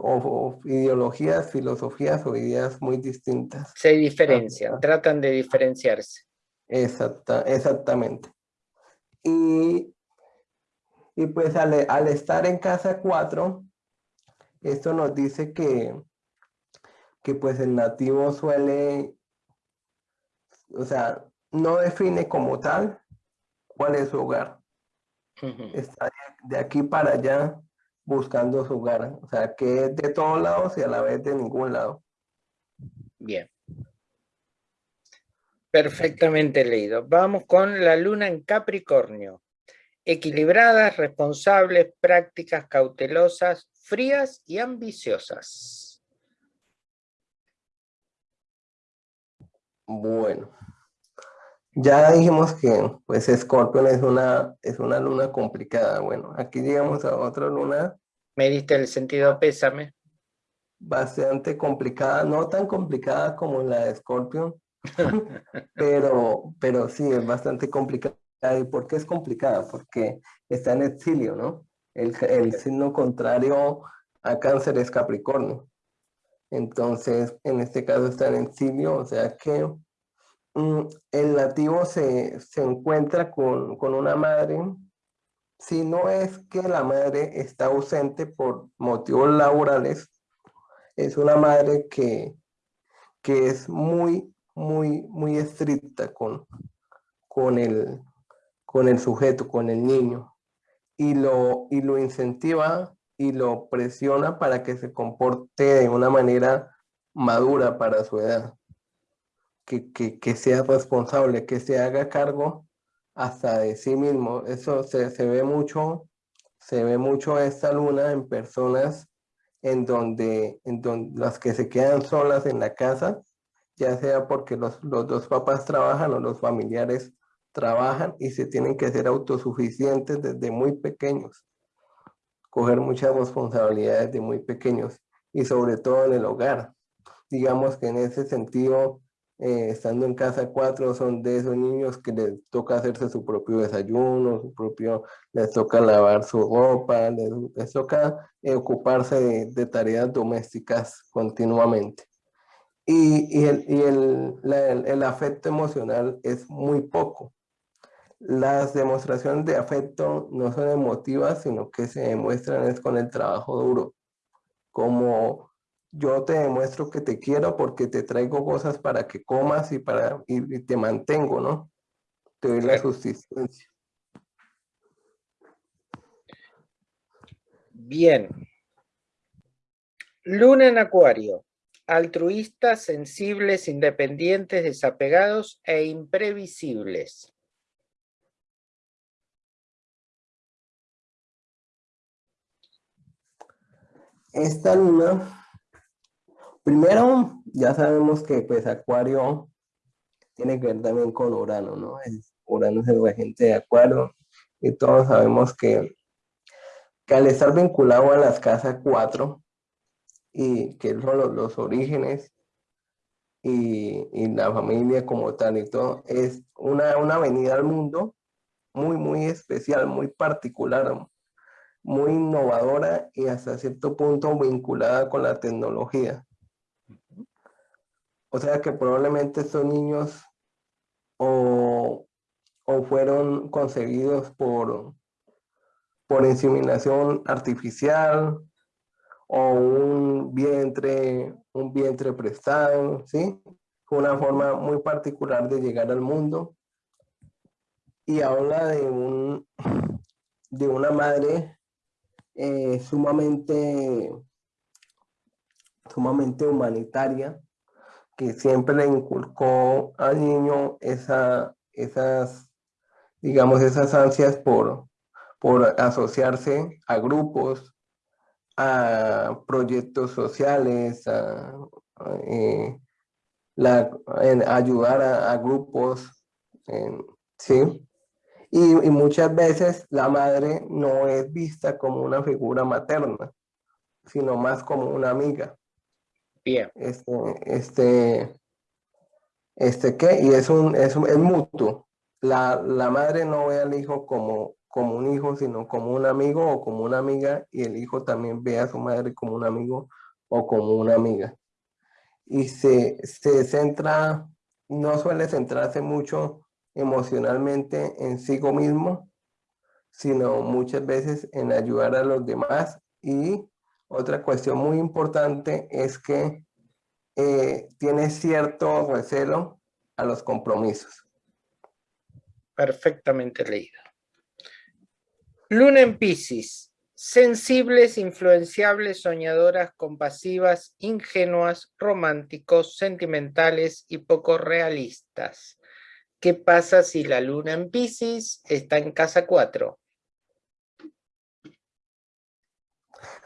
O, ideologías, filosofías o ideas muy distintas. Se diferencian, tratan de diferenciarse. Exacta, exactamente. Y, y pues al, al, estar en casa 4, esto nos dice que, que pues el nativo suele, o sea, no define como tal cuál es su hogar. Está de aquí para allá buscando su hogar. O sea, que es de todos lados y a la vez de ningún lado. Bien. Perfectamente leído. Vamos con la luna en Capricornio. Equilibradas, responsables, prácticas, cautelosas, frías y ambiciosas. Bueno, ya dijimos que pues Scorpion es una, es una luna complicada. Bueno, aquí llegamos a otra luna. Me diste el sentido pésame. Bastante complicada, no tan complicada como la de Scorpion, pero, pero sí, es bastante complicada. ¿Y por qué es complicada? Porque está en exilio, ¿no? El, el signo contrario a cáncer es Capricornio. Entonces, en este caso está en exilio, o sea que el nativo se, encuentra con, una madre, si no es que la madre está ausente por motivos laborales, es una madre que, que es muy, muy, muy estricta con, con, el, con el sujeto, con el niño, y lo, y lo incentiva y lo presiona para que se comporte de una manera madura para su edad que, sea responsable, que se haga cargo hasta de sí mismo. Eso se, ve mucho, se ve mucho esta luna en personas en donde, en donde las que se quedan solas en la casa, ya sea porque los, los dos papás trabajan o los familiares trabajan y se tienen que ser autosuficientes desde muy pequeños. Coger muchas responsabilidades de muy pequeños y sobre todo en el hogar. Digamos que en ese sentido eh, estando en casa cuatro son de esos niños que les toca hacerse su propio desayuno, su propio, les toca lavar su ropa, les, toca eh, ocuparse de, tareas domésticas continuamente. Y, y, el, y el, el, afecto emocional es muy poco. Las demostraciones de afecto no son emotivas, sino que se demuestran es con el trabajo duro, como yo te demuestro que te quiero porque te traigo cosas para que comas y, para, y, te mantengo, ¿no? Te doy la sustancia. Bien. Luna en Acuario. Altruistas, sensibles, independientes, desapegados e imprevisibles. Esta luna Primero, ya sabemos que pues Acuario tiene que ver también con Urano, ¿no? Urano es el regente de Acuario y todos sabemos que, al estar vinculado a las casas 4, y que son los, orígenes y, y, la familia como tal y todo, es una, una venida al mundo muy, muy especial, muy particular, muy innovadora y hasta cierto punto vinculada con la tecnología. O sea que probablemente estos niños o, fueron concebidos por, por inseminación artificial o un vientre, un vientre prestado, ¿sí? Una forma muy particular de llegar al mundo. Y habla de, un, de una madre eh, sumamente, sumamente humanitaria, que siempre le inculcó al niño esa, esas, digamos, esas ansias por, por asociarse a grupos, a proyectos sociales, a, eh, ayudar a, grupos, ¿sí? Y, muchas veces la madre no es vista como una figura materna, sino más como una amiga. Este, este, este ¿qué? Y es un, es, es mutuo. La, la, madre no ve al hijo como, como un hijo, sino como un amigo o como una amiga, y el hijo también ve a su madre como un amigo o como una amiga. Y se, se centra, no suele centrarse mucho emocionalmente en sí mismo, sino muchas veces en ayudar a los demás. Y otra cuestión muy importante es que eh, tiene cierto recelo a los compromisos. Perfectamente leído. Luna en Pisces. Sensibles, influenciables, soñadoras, compasivas, ingenuas, románticos, sentimentales y poco realistas. ¿Qué pasa si la luna en Pisces está en casa 4?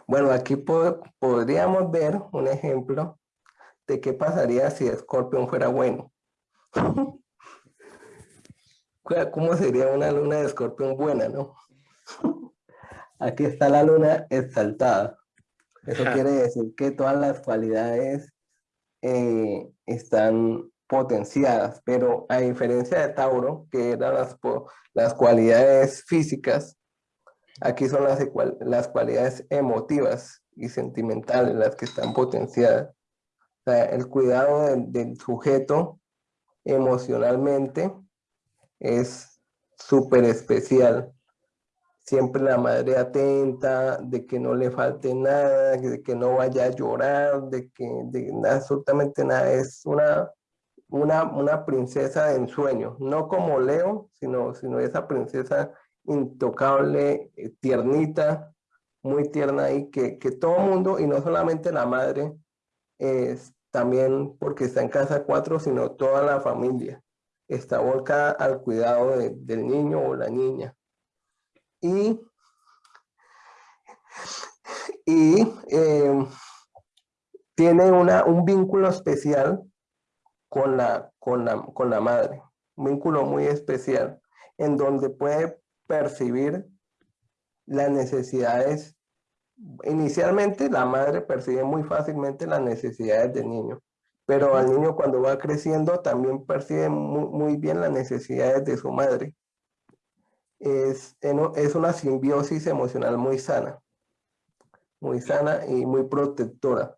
Bueno, aquí podríamos ver un ejemplo de qué pasaría si Escorpión fuera bueno. ¿Cómo sería una luna de Escorpión buena, no? Aquí está la luna exaltada. Eso quiere decir que todas las cualidades eh, están potenciadas, pero a diferencia de Tauro, que eran las, las cualidades físicas, aquí son las, las cualidades emotivas y sentimentales las que están potenciadas. O el cuidado del, sujeto emocionalmente es súper especial. Siempre la madre atenta, de que no le falte nada, de que no vaya a llorar, de que de, absolutamente nada. Es una una, princesa de ensueño, no como Leo, sino, sino esa princesa intocable, eh, tiernita, muy tierna y que, que todo mundo, y no solamente la madre, es también porque está en casa cuatro, sino toda la familia, está volcada al cuidado del niño o la niña. Y, y eh, tiene una, un vínculo especial con la, con la, con la madre. Un vínculo muy especial en donde puede percibir las necesidades. Inicialmente la madre percibe muy fácilmente las necesidades del niño, pero al niño cuando va creciendo también percibe muy, bien las necesidades de su madre. Es, es una simbiosis emocional muy sana, muy sana y muy protectora.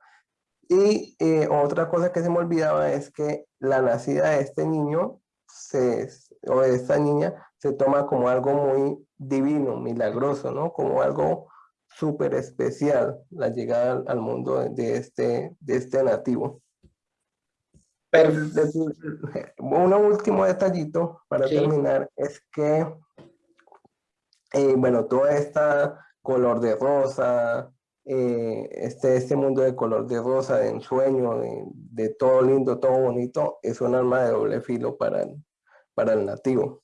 Y eh, otra cosa que se me olvidaba es que la nacida de este niño se, o de esta niña se toma como algo muy divino, milagroso, ¿no? Como algo súper especial, la llegada al, mundo de este, de este nativo. Pero, un último detallito para terminar es que, eh, bueno, toda esta color de rosa, eh, este, este mundo de color de rosa, de ensueño, de, todo lindo, todo bonito, es un arma de doble filo para el, para el nativo,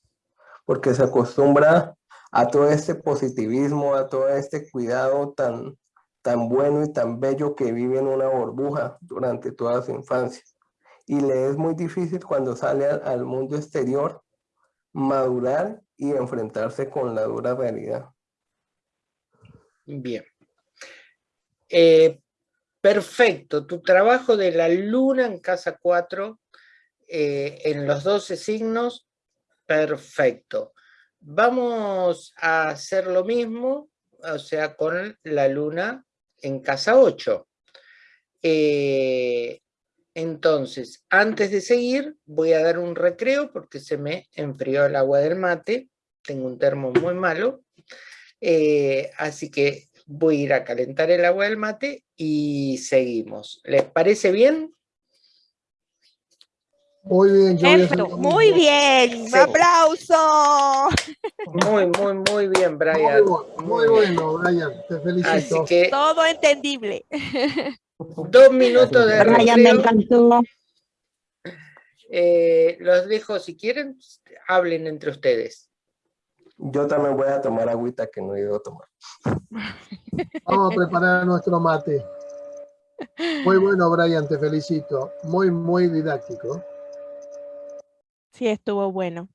porque se acostumbra a todo este positivismo, a todo este cuidado tan, tan bueno y tan bello que vive en una burbuja durante toda su infancia. Y le es muy difícil cuando sale al mundo exterior madurar y enfrentarse con la dura realidad. Bien. Eh, perfecto, tu trabajo de la luna en casa 4, eh, en los 12 signos, perfecto. Vamos a hacer lo mismo, o sea, con la luna en casa 8. Eh, entonces, antes de seguir, voy a dar un recreo porque se me enfrió el agua del mate. Tengo un termo muy malo. Eh, así que voy a ir a calentar el agua del mate y seguimos. ¿Les parece bien? Muy bien, muy bien, un aplauso. Muy, muy, muy bien, Brian. Muy, bueno, Brian, te felicito. Todo entendible. Dos minutos de Brian, me encantó. Eh, los dejo, si quieren, hablen entre ustedes. Yo también voy a tomar agüita que no he ido a tomar. Vamos a preparar nuestro mate. Muy bueno, Brian, te felicito. Muy, muy didáctico. Sí, estuvo bueno.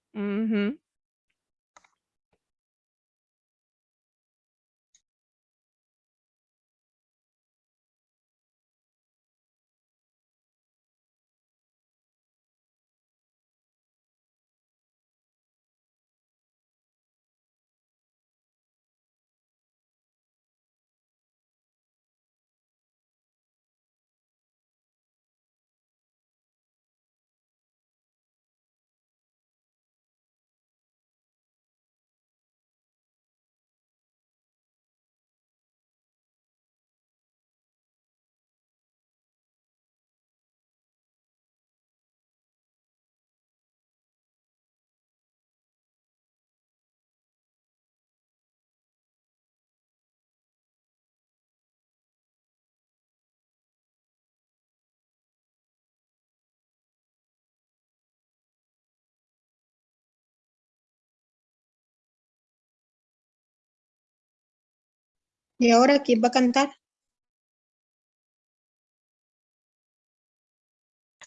¿Y ahora quién va a cantar?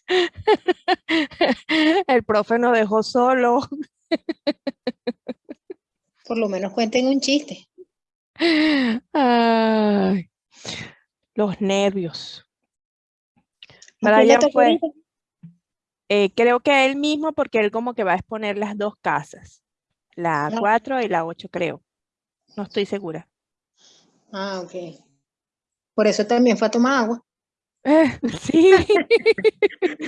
El profe nos dejó solo. Por lo menos cuenten un chiste. los nervios. Brian fue, eh, creo que él mismo, porque él como que va a exponer las dos casas, la 4 y la 8 creo. No estoy segura. Ah, ok. Por eso también fue a tomar agua. sí.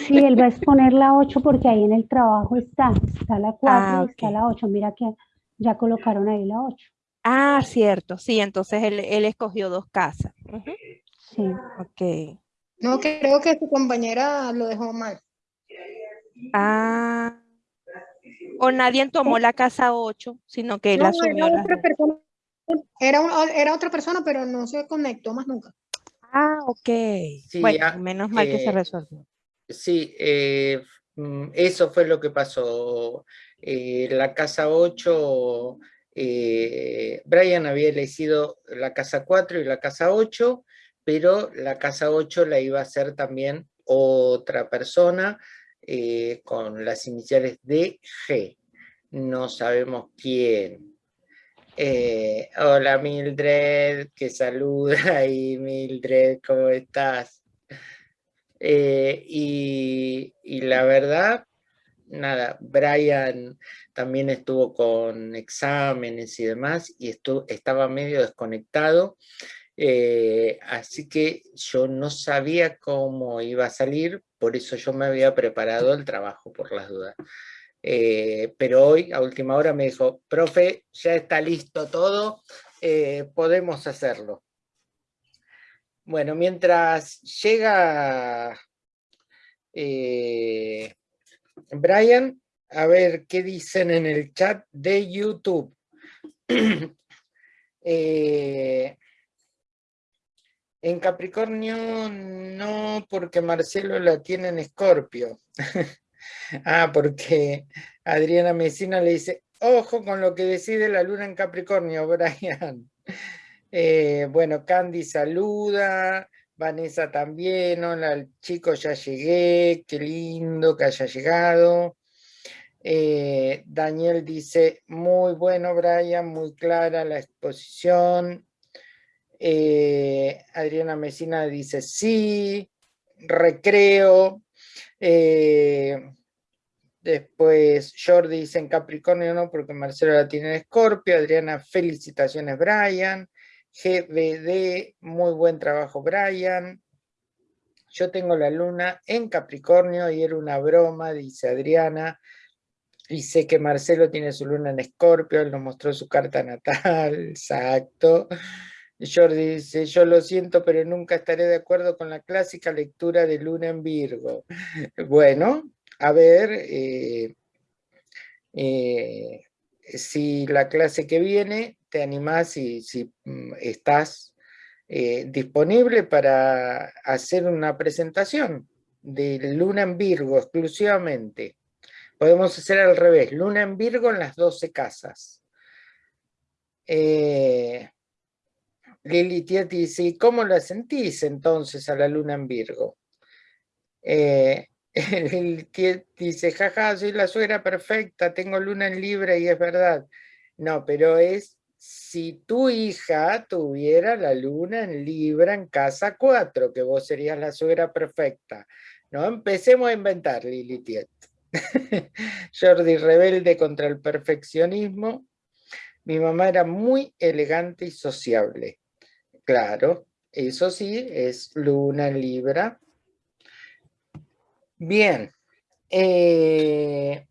sí, él va a exponer la 8 porque ahí en el trabajo está. Está la 4 ah, y está la 8. Mira que ya colocaron ahí la 8. Ah, cierto. Sí, entonces él, escogió dos casas. Sí. Ok. No, creo que su compañera lo dejó mal. Ah. O nadie tomó la casa 8, sino que él no, asumió la persona era, era otra persona, pero no se conectó más nunca. Ah, ok. bueno, menos mal que se eh, resolvió. Sí, eh, mm, eso fue lo que pasó. Eh, la casa 8, Brian había elegido la casa 4 y la casa 8, pero la casa 8 la iba a hacer también otra persona con las iniciales de G. No sabemos quién. Eh, hola Mildred, que saluda ahí Mildred, ¿cómo estás? Eh, y, la verdad, nada, Brian también estuvo con exámenes y demás y estaba medio desconectado, eh, así que yo no sabía cómo iba a salir, por eso yo me había preparado el trabajo por las dudas. Eh, pero hoy a última hora me dijo, profe, ya está listo todo, eh, podemos hacerlo. Bueno, mientras llega eh, Brian, a ver qué dicen en el chat de YouTube. en Capricornio no, porque Marcelo la tiene en Escorpio. Ah, porque Adriana Mesina le dice, ojo con lo que decide la luna en Capricornio, Brian. Eh, bueno, Candy saluda, Vanessa también, hola chico, ya llegué, qué lindo que haya llegado. Eh, Daniel dice, muy bueno Brian, muy clara la exposición. Eh, Adriana Mesina dice sí, recreo. Eh, después Jordi dice en Capricornio no, porque Marcelo la tiene en Escorpio. Adriana, felicitaciones Brian. GBD, muy buen trabajo Brian. Yo tengo la luna en Capricornio y era una broma, dice Adriana. Y sé que Marcelo tiene su luna en Escorpio, él nos mostró su carta natal, exacto. Jordi dice, yo lo siento, pero nunca estaré de acuerdo con la clásica lectura de luna en Virgo. Bueno, a ver, eh, eh, si la clase que viene te animás y si mm, estás eh, disponible para hacer una presentación de Luna en Virgo exclusivamente. Podemos hacer al revés, Luna en Virgo en las 12 casas. Lili Tieti dice, ¿y cómo la sentís entonces a la Luna en Virgo? Eh, Lili dice, jaja, soy la suegra perfecta, tengo Luna en Libra y es verdad. No, pero es si tu hija tuviera la Luna en Libra en casa 4, que vos serías la suegra perfecta. No empecemos a inventar, Lili Tiet. Jordi rebelde contra el perfeccionismo. Mi mamá era muy elegante y sociable. Claro, eso sí, es luna Libra. Bien. Eh,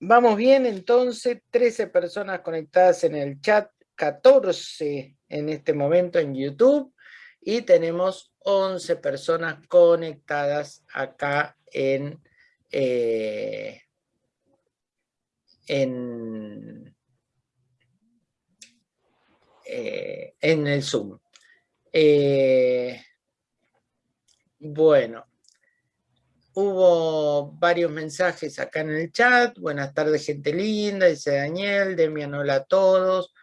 vamos bien, entonces, 13 personas conectadas en el chat, 14 en este momento en YouTube y tenemos 11 personas conectadas acá en, eh, en, eh, en el Zoom. Eh, bueno, hubo varios mensajes acá en el chat. Buenas tardes, gente linda, dice Daniel, Demian, hola a todos.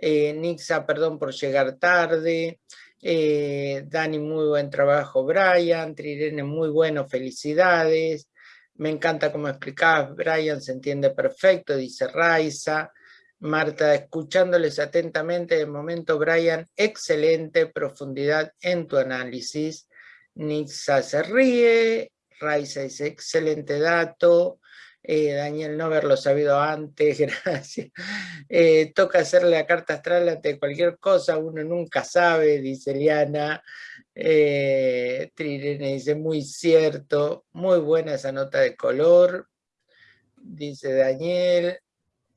Nixa, perdón por llegar tarde. Eh, Dani, muy buen trabajo, Brian, Trirene, muy bueno, felicidades. Me encanta cómo explicabas, Brian, se entiende perfecto, dice Raiza. Marta, escuchándoles atentamente, de momento, Brian, excelente profundidad en tu análisis. Nixa se ríe, Raiza dice, excelente dato. Eh, Daniel, no haberlo sabido antes, gracias. Eh, toca hacerle la carta astral ante cualquier cosa, uno nunca sabe, dice Liana. Eh, Trirene dice, muy cierto, muy buena esa nota de color, dice Daniel.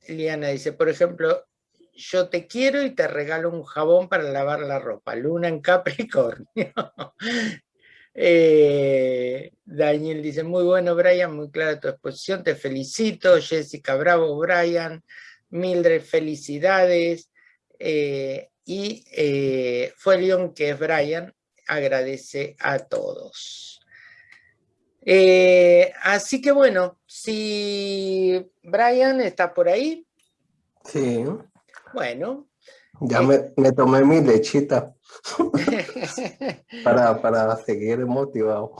Liana dice, por ejemplo, yo te quiero y te regalo un jabón para lavar la ropa, luna en Capricornio. Eh, Daniel dice, muy bueno Brian, muy clara tu exposición, te felicito. Jessica, bravo Brian. Mildred, felicidades. Eh, y eh, fue León que es Brian, agradece a todos. así que bueno, si Brian está por ahí. Sí. Bueno. Ya me, me tomé mi lechita. para, para seguir motivado.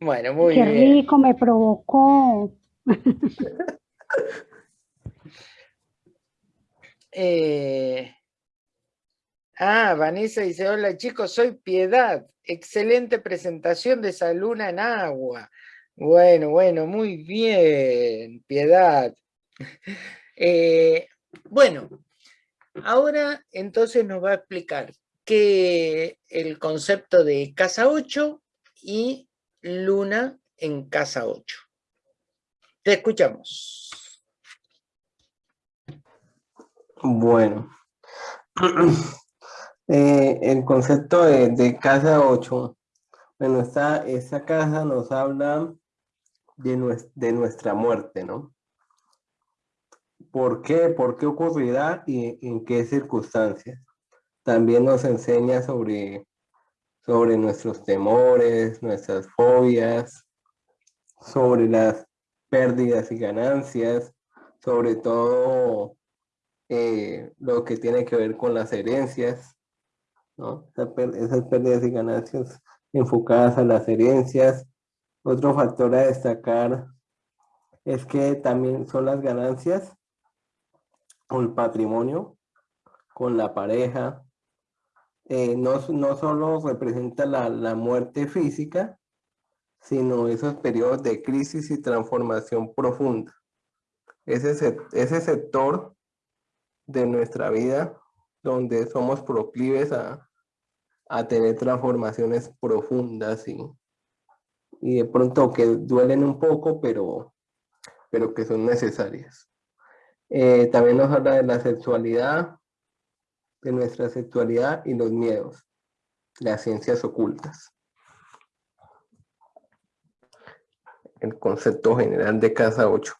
Bueno, muy Qué bien. rico, me provocó. Eh, ah, Vanessa dice, hola chicos, soy Piedad. Excelente presentación de esa luna en agua. Bueno, bueno, muy bien, Piedad. Eh, bueno, ahora entonces nos va a explicar que el concepto de casa 8 y luna en casa 8. Te escuchamos. Bueno, eh, el concepto de, casa 8, bueno, esta, esta casa nos habla de, de nuestra muerte, ¿no? ¿Por qué? ¿Por qué ocurrirá y en qué circunstancias? también nos enseña sobre, sobre nuestros temores, nuestras fobias, sobre las pérdidas y ganancias, sobre todo eh, lo que tiene que ver con las herencias, ¿no? esas pérdidas y ganancias enfocadas a las herencias. Otro factor a destacar es que también son las ganancias o el patrimonio con la pareja. Eh, no, no solo representa la, la muerte física, sino esos periodos de crisis y transformación profunda. Ese, ese sector de nuestra vida donde somos proclives a, tener transformaciones profundas y, y de pronto que duelen un poco, pero, pero que son necesarias. Eh, también nos habla de la sexualidad, de nuestra sexualidad y los miedos, las ciencias ocultas. El concepto general de casa 8.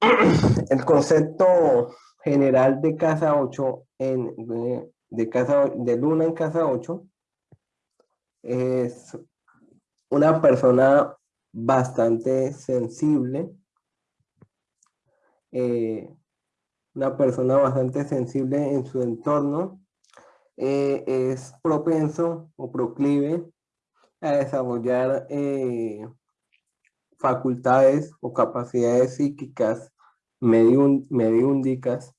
El concepto general de casa 8 en, de, casa, de luna en casa 8 es una persona bastante sensible, eh, una persona bastante sensible en su entorno, eh, es propenso o proclive a desarrollar eh, facultades o capacidades psíquicas mediúndicas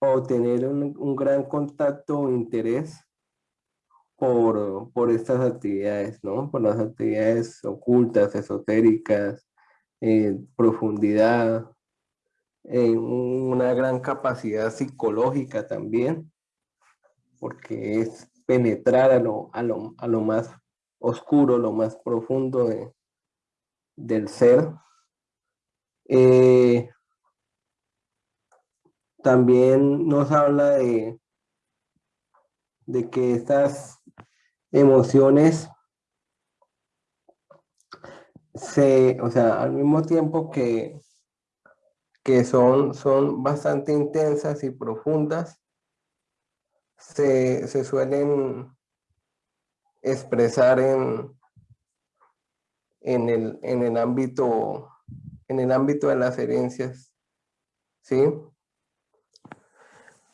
o tener un, gran contacto o interés por, estas actividades, ¿no? Por las actividades ocultas, esotéricas, eh, profundidad, una gran capacidad psicológica también, porque es penetrar a lo, a lo, a lo más oscuro, lo más profundo de, del ser. Eh, también nos habla de, de que estas emociones se, o sea, al mismo tiempo que, que son, son bastante intensas y profundas, se, se suelen expresar en, en el, en el ámbito en el ámbito de las herencias, ¿sí?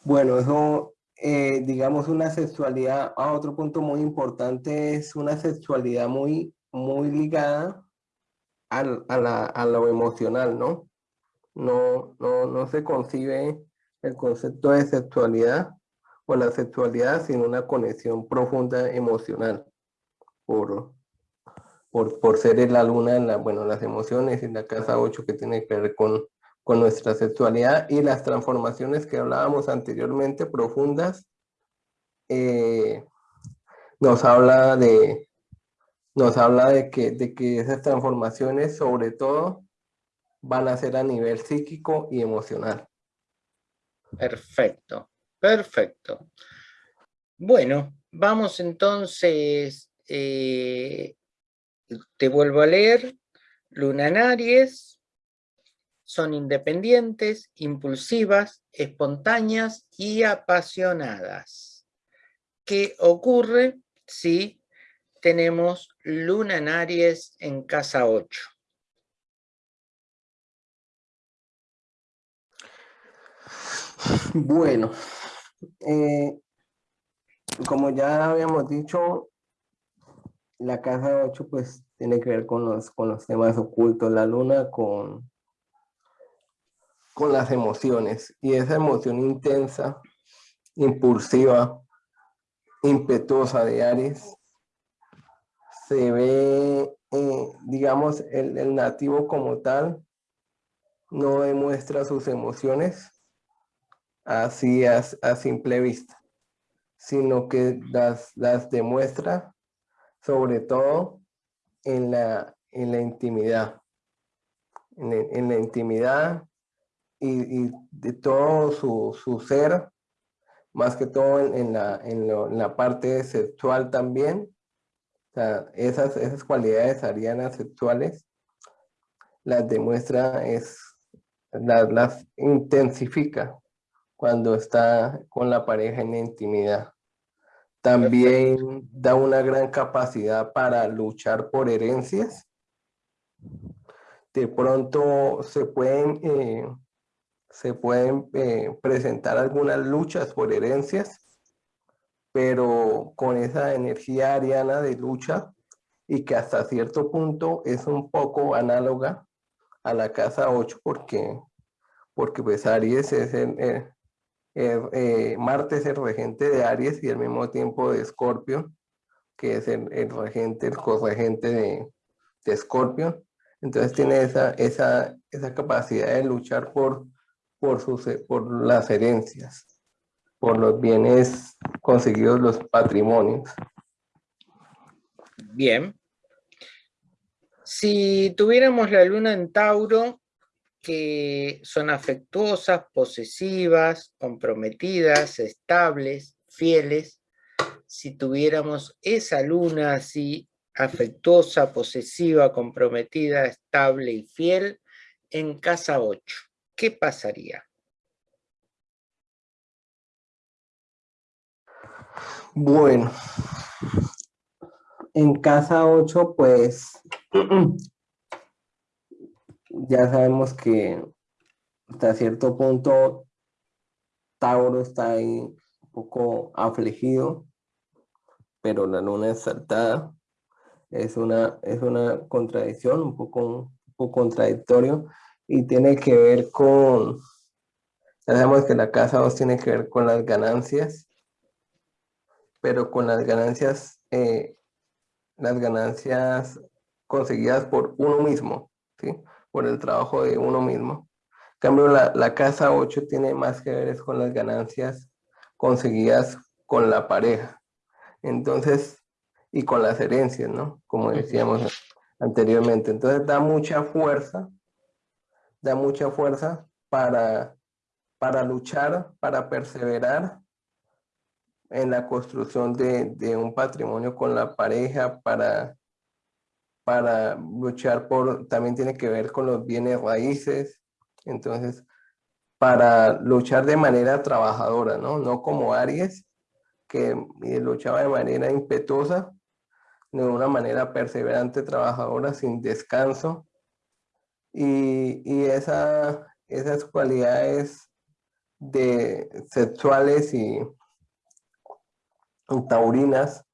Bueno, eso, eh, digamos, una sexualidad, a otro punto muy importante es una sexualidad muy, muy ligada al, a, la, a, lo emocional, ¿no? No, no, no se concibe el concepto de sexualidad o la sexualidad sin una conexión profunda emocional por, por, por ser la luna, la, bueno, las emociones en la casa 8 que tiene que ver con, con nuestra sexualidad y las transformaciones que hablábamos anteriormente, profundas, eh, nos habla de nos habla de que, de que esas transformaciones sobre todo van a ser a nivel psíquico y emocional. Perfecto, perfecto. Bueno, vamos entonces eh, te vuelvo a leer, Luna en Aries, son independientes, impulsivas, espontáneas y apasionadas. ¿Qué ocurre si tenemos Luna en Aries en casa 8? Bueno, eh, como ya habíamos dicho, la casa 8 pues tiene que ver con los, con los temas ocultos, la luna con, con las emociones y esa emoción intensa, impulsiva, impetuosa de Aries, se ve, eh, digamos, el, nativo como tal, no demuestra sus emociones así a, a simple vista, sino que las, las demuestra sobre todo en la, en la intimidad, en, la intimidad y, de todo su, su, ser, más que todo en, la, en, la, parte sexual también. Esas, esas cualidades arianas sexuales las demuestra, es, las, las intensifica cuando está con la pareja en la intimidad. También da una gran capacidad para luchar por herencias. De pronto se pueden, eh, se pueden eh, presentar algunas luchas por herencias, pero con esa energía ariana de lucha y que hasta cierto punto es un poco análoga a la casa 8 porque porque pues Aries es el, eh, Marte es el regente de Aries y al mismo tiempo de Escorpio, que es el, regente, el corregente de, de Escorpio. Entonces tiene esa, esa, esa capacidad de luchar por, por, sus, por las herencias, por los bienes conseguidos, los patrimonios. Bien. Si tuviéramos la luna en Tauro, que son afectuosas, posesivas, comprometidas, estables, fieles, si tuviéramos esa luna así, afectuosa, posesiva, comprometida, estable y fiel, en casa 8, ¿qué pasaría? Bueno, en casa 8, pues ya sabemos que hasta cierto punto Tauro está ahí un poco afligido, pero la luna es una, es una contradicción, un poco, un poco contradictorio, y tiene que ver con, sabemos que la casa 2 tiene que ver con las ganancias, pero con las ganancias, eh, las ganancias conseguidas por uno mismo, ¿sí? por el trabajo de uno mismo. En cambio, la, casa 8 tiene más que ver con las ganancias conseguidas con la pareja. Entonces, y con las herencias, ¿no? Como decíamos anteriormente. Entonces da mucha fuerza, da mucha fuerza para, para luchar, para perseverar en la construcción de, un patrimonio con la pareja, para para luchar por, también tiene que ver con los bienes raíces, entonces, para luchar de manera trabajadora, ¿no? No como Aries, que luchaba de manera impetuosa, de una manera perseverante, trabajadora, sin descanso. Y, y esa, esas cualidades de sexuales y taurinas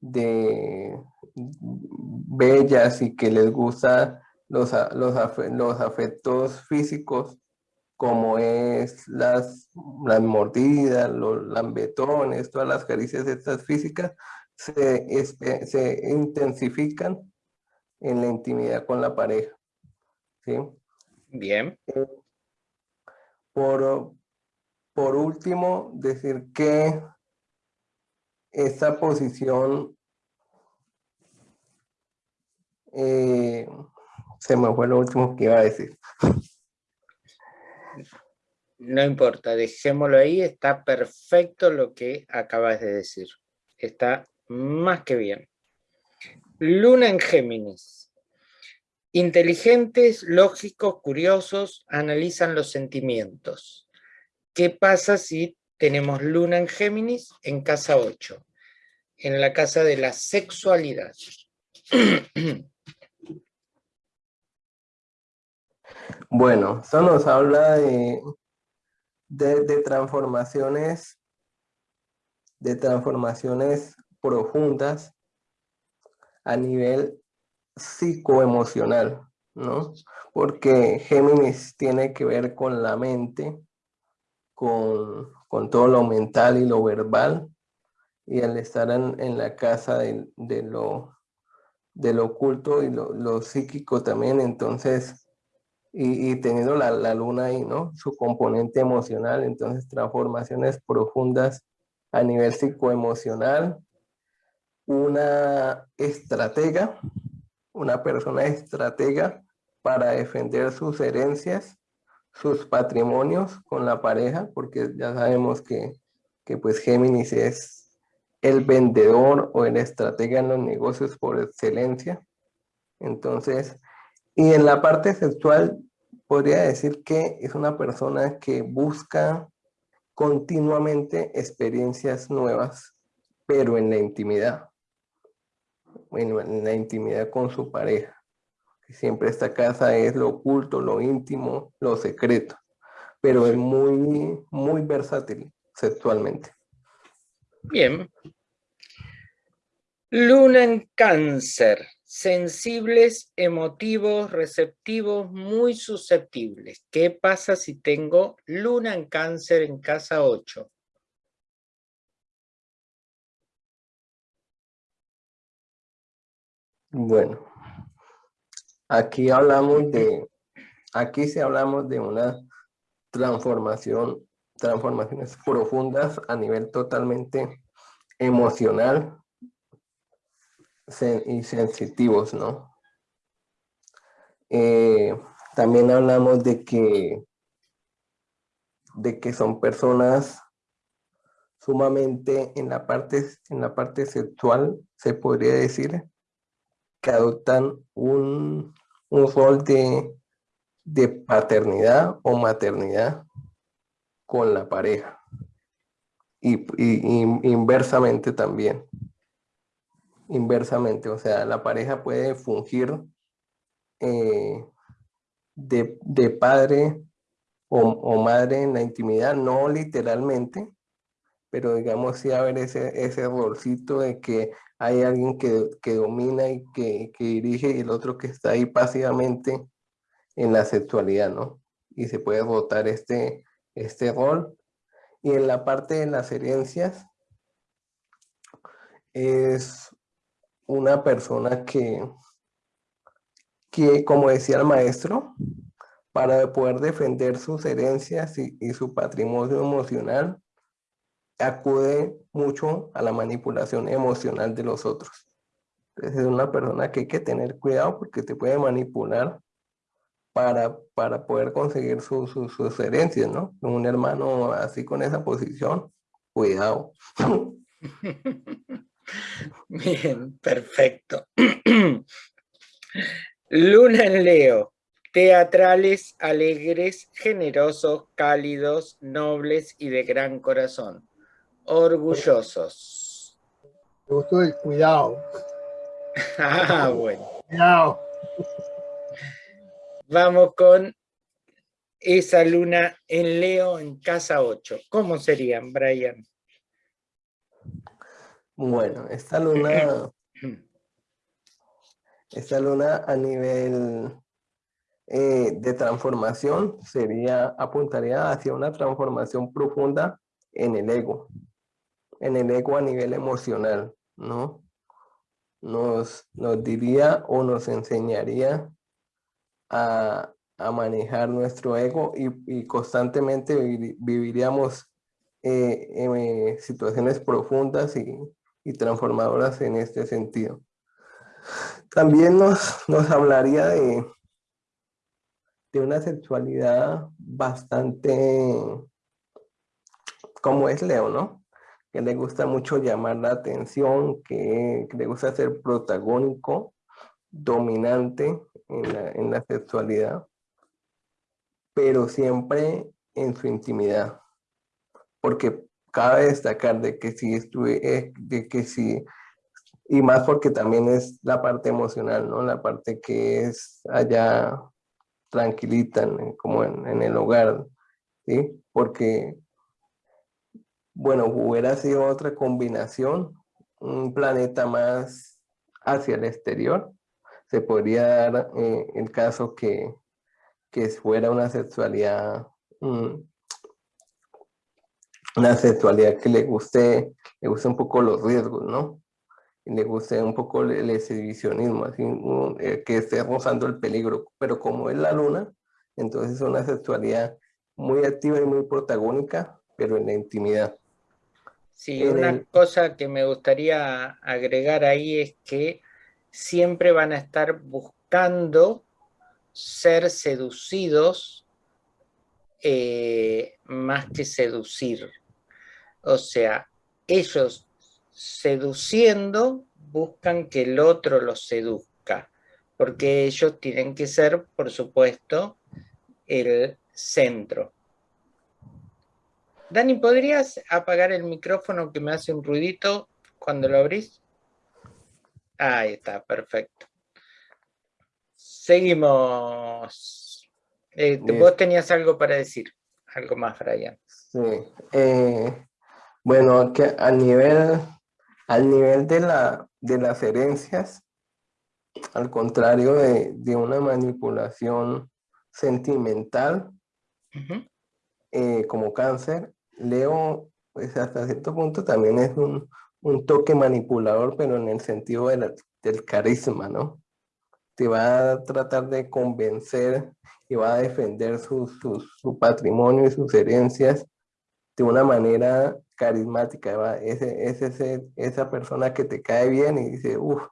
de bellas y que les gusta los, los, los afectos físicos como es las, las mordidas, los lambetones, todas las caricias estas físicas, se, se intensifican en la intimidad con la pareja. ¿Sí? Bien. Eh, por, por último, decir que esta posición eh, se me fue lo último que iba a decir. No importa, dejémoslo ahí, está perfecto lo que acabas de decir. Está más que bien. Luna en Géminis. Inteligentes, lógicos, curiosos, analizan los sentimientos. ¿Qué pasa si tenemos Luna en Géminis en casa 8? En la casa de la sexualidad. Bueno, eso nos habla de, de, transformaciones, de transformaciones profundas a nivel psicoemocional, ¿no? Porque Géminis tiene que ver con la mente, con, todo lo mental y lo verbal, y al estar en, la casa de, lo, de oculto y lo, psíquico también, entonces y, teniendo la, la, luna ahí, ¿no? Su componente emocional, entonces transformaciones profundas a nivel psicoemocional. Una estratega, una persona estratega para defender sus herencias, sus patrimonios con la pareja, porque ya sabemos que, que pues Géminis es el vendedor o el estratega en los negocios por excelencia. Entonces, y en la parte sexual, podría decir que es una persona que busca continuamente experiencias nuevas, pero en la intimidad. Bueno, en la intimidad con su pareja. Siempre esta casa es lo oculto, lo íntimo, lo secreto, pero es muy, muy versátil sexualmente. Bien. Luna en cáncer sensibles, emotivos, receptivos, muy susceptibles. ¿Qué pasa si tengo luna en cáncer en casa 8? Bueno, aquí hablamos de, aquí sí hablamos de una transformación, transformaciones profundas a nivel totalmente emocional y sensitivos, ¿no? Eh, también hablamos de que, de que son personas sumamente en la parte, en la parte sexual, se podría decir, que adoptan un, rol de, de paternidad o maternidad con la pareja. Y, y, inversamente también. Inversamente, o sea, la pareja puede fungir eh, de, padre o, o, madre en la intimidad, no literalmente, pero digamos sí haber ese, ese rolcito de que hay alguien que, domina y que, dirige y el otro que está ahí pasivamente en la sexualidad, ¿no? Y se puede votar este, este rol. Y en la parte de las herencias, es una persona que, que, como decía el maestro, para poder defender sus herencias y, y su patrimonio emocional, acude mucho a la manipulación emocional de los otros. Entonces es una persona que hay que tener cuidado porque te puede manipular para, para poder conseguir sus herencias, ¿no? Un hermano así con esa posición, cuidado. Bien, perfecto. Luna en Leo. Teatrales, alegres, generosos, cálidos, nobles y de gran corazón orgullosos. Me gustó el cuidado. ah, bueno. Cuidado. Vamos con esa luna en Leo en casa 8. ¿Cómo serían, Brian? Bueno, esta luna, esta luna a nivel eh, de transformación sería, apuntaría hacia una transformación profunda en el ego en el ego a nivel emocional, ¿no? Nos, nos diría o nos enseñaría a, manejar nuestro ego y, constantemente viviríamos eh, eh, situaciones profundas y, transformadoras en este sentido. También nos, nos hablaría de, de una sexualidad bastante como es Leo, ¿no? Que le gusta mucho llamar la atención, que, le gusta ser protagónico, dominante en la, sexualidad, pero siempre en su intimidad. Porque cabe destacar de que si estuve, eh, de que si, y más porque también es la parte emocional, ¿no? La parte que es allá tranquilita, como en, en el hogar, ¿sí? Porque bueno, hubiera sido otra combinación, un planeta más hacia el exterior. Se podría dar eh, el caso que, fuera una sexualidad, mm, una sexualidad que le guste, le guste un poco los riesgos, ¿no? Le guste un poco el, exhibicionismo, así, eh, que esté rozando el peligro. Pero como es la luna, entonces es una sexualidad muy activa y muy protagónica, pero en la intimidad. Sí, una cosa que me gustaría agregar ahí es que siempre van a estar buscando ser seducidos eh, más que seducir. O sea, ellos seduciendo buscan que el otro los seduzca, porque ellos tienen que ser, por supuesto, el centro. Dani, ¿podrías apagar el micrófono que me hace un ruidito cuando lo abrís? Ahí está, perfecto. Seguimos. Eh, vos tenías algo para decir, algo más, Brian. Sí. Eh, bueno, que a nivel, al nivel de, la, de las herencias, al contrario de, de una manipulación sentimental, eh, como cáncer, Leo, pues hasta cierto punto también es un, un toque manipulador, pero en el sentido del carisma, ¿no? Te va a tratar de convencer y va a defender su, su, su patrimonio y sus herencias de una manera carismática. Es, ese, esa persona que te cae bien y dice, uff,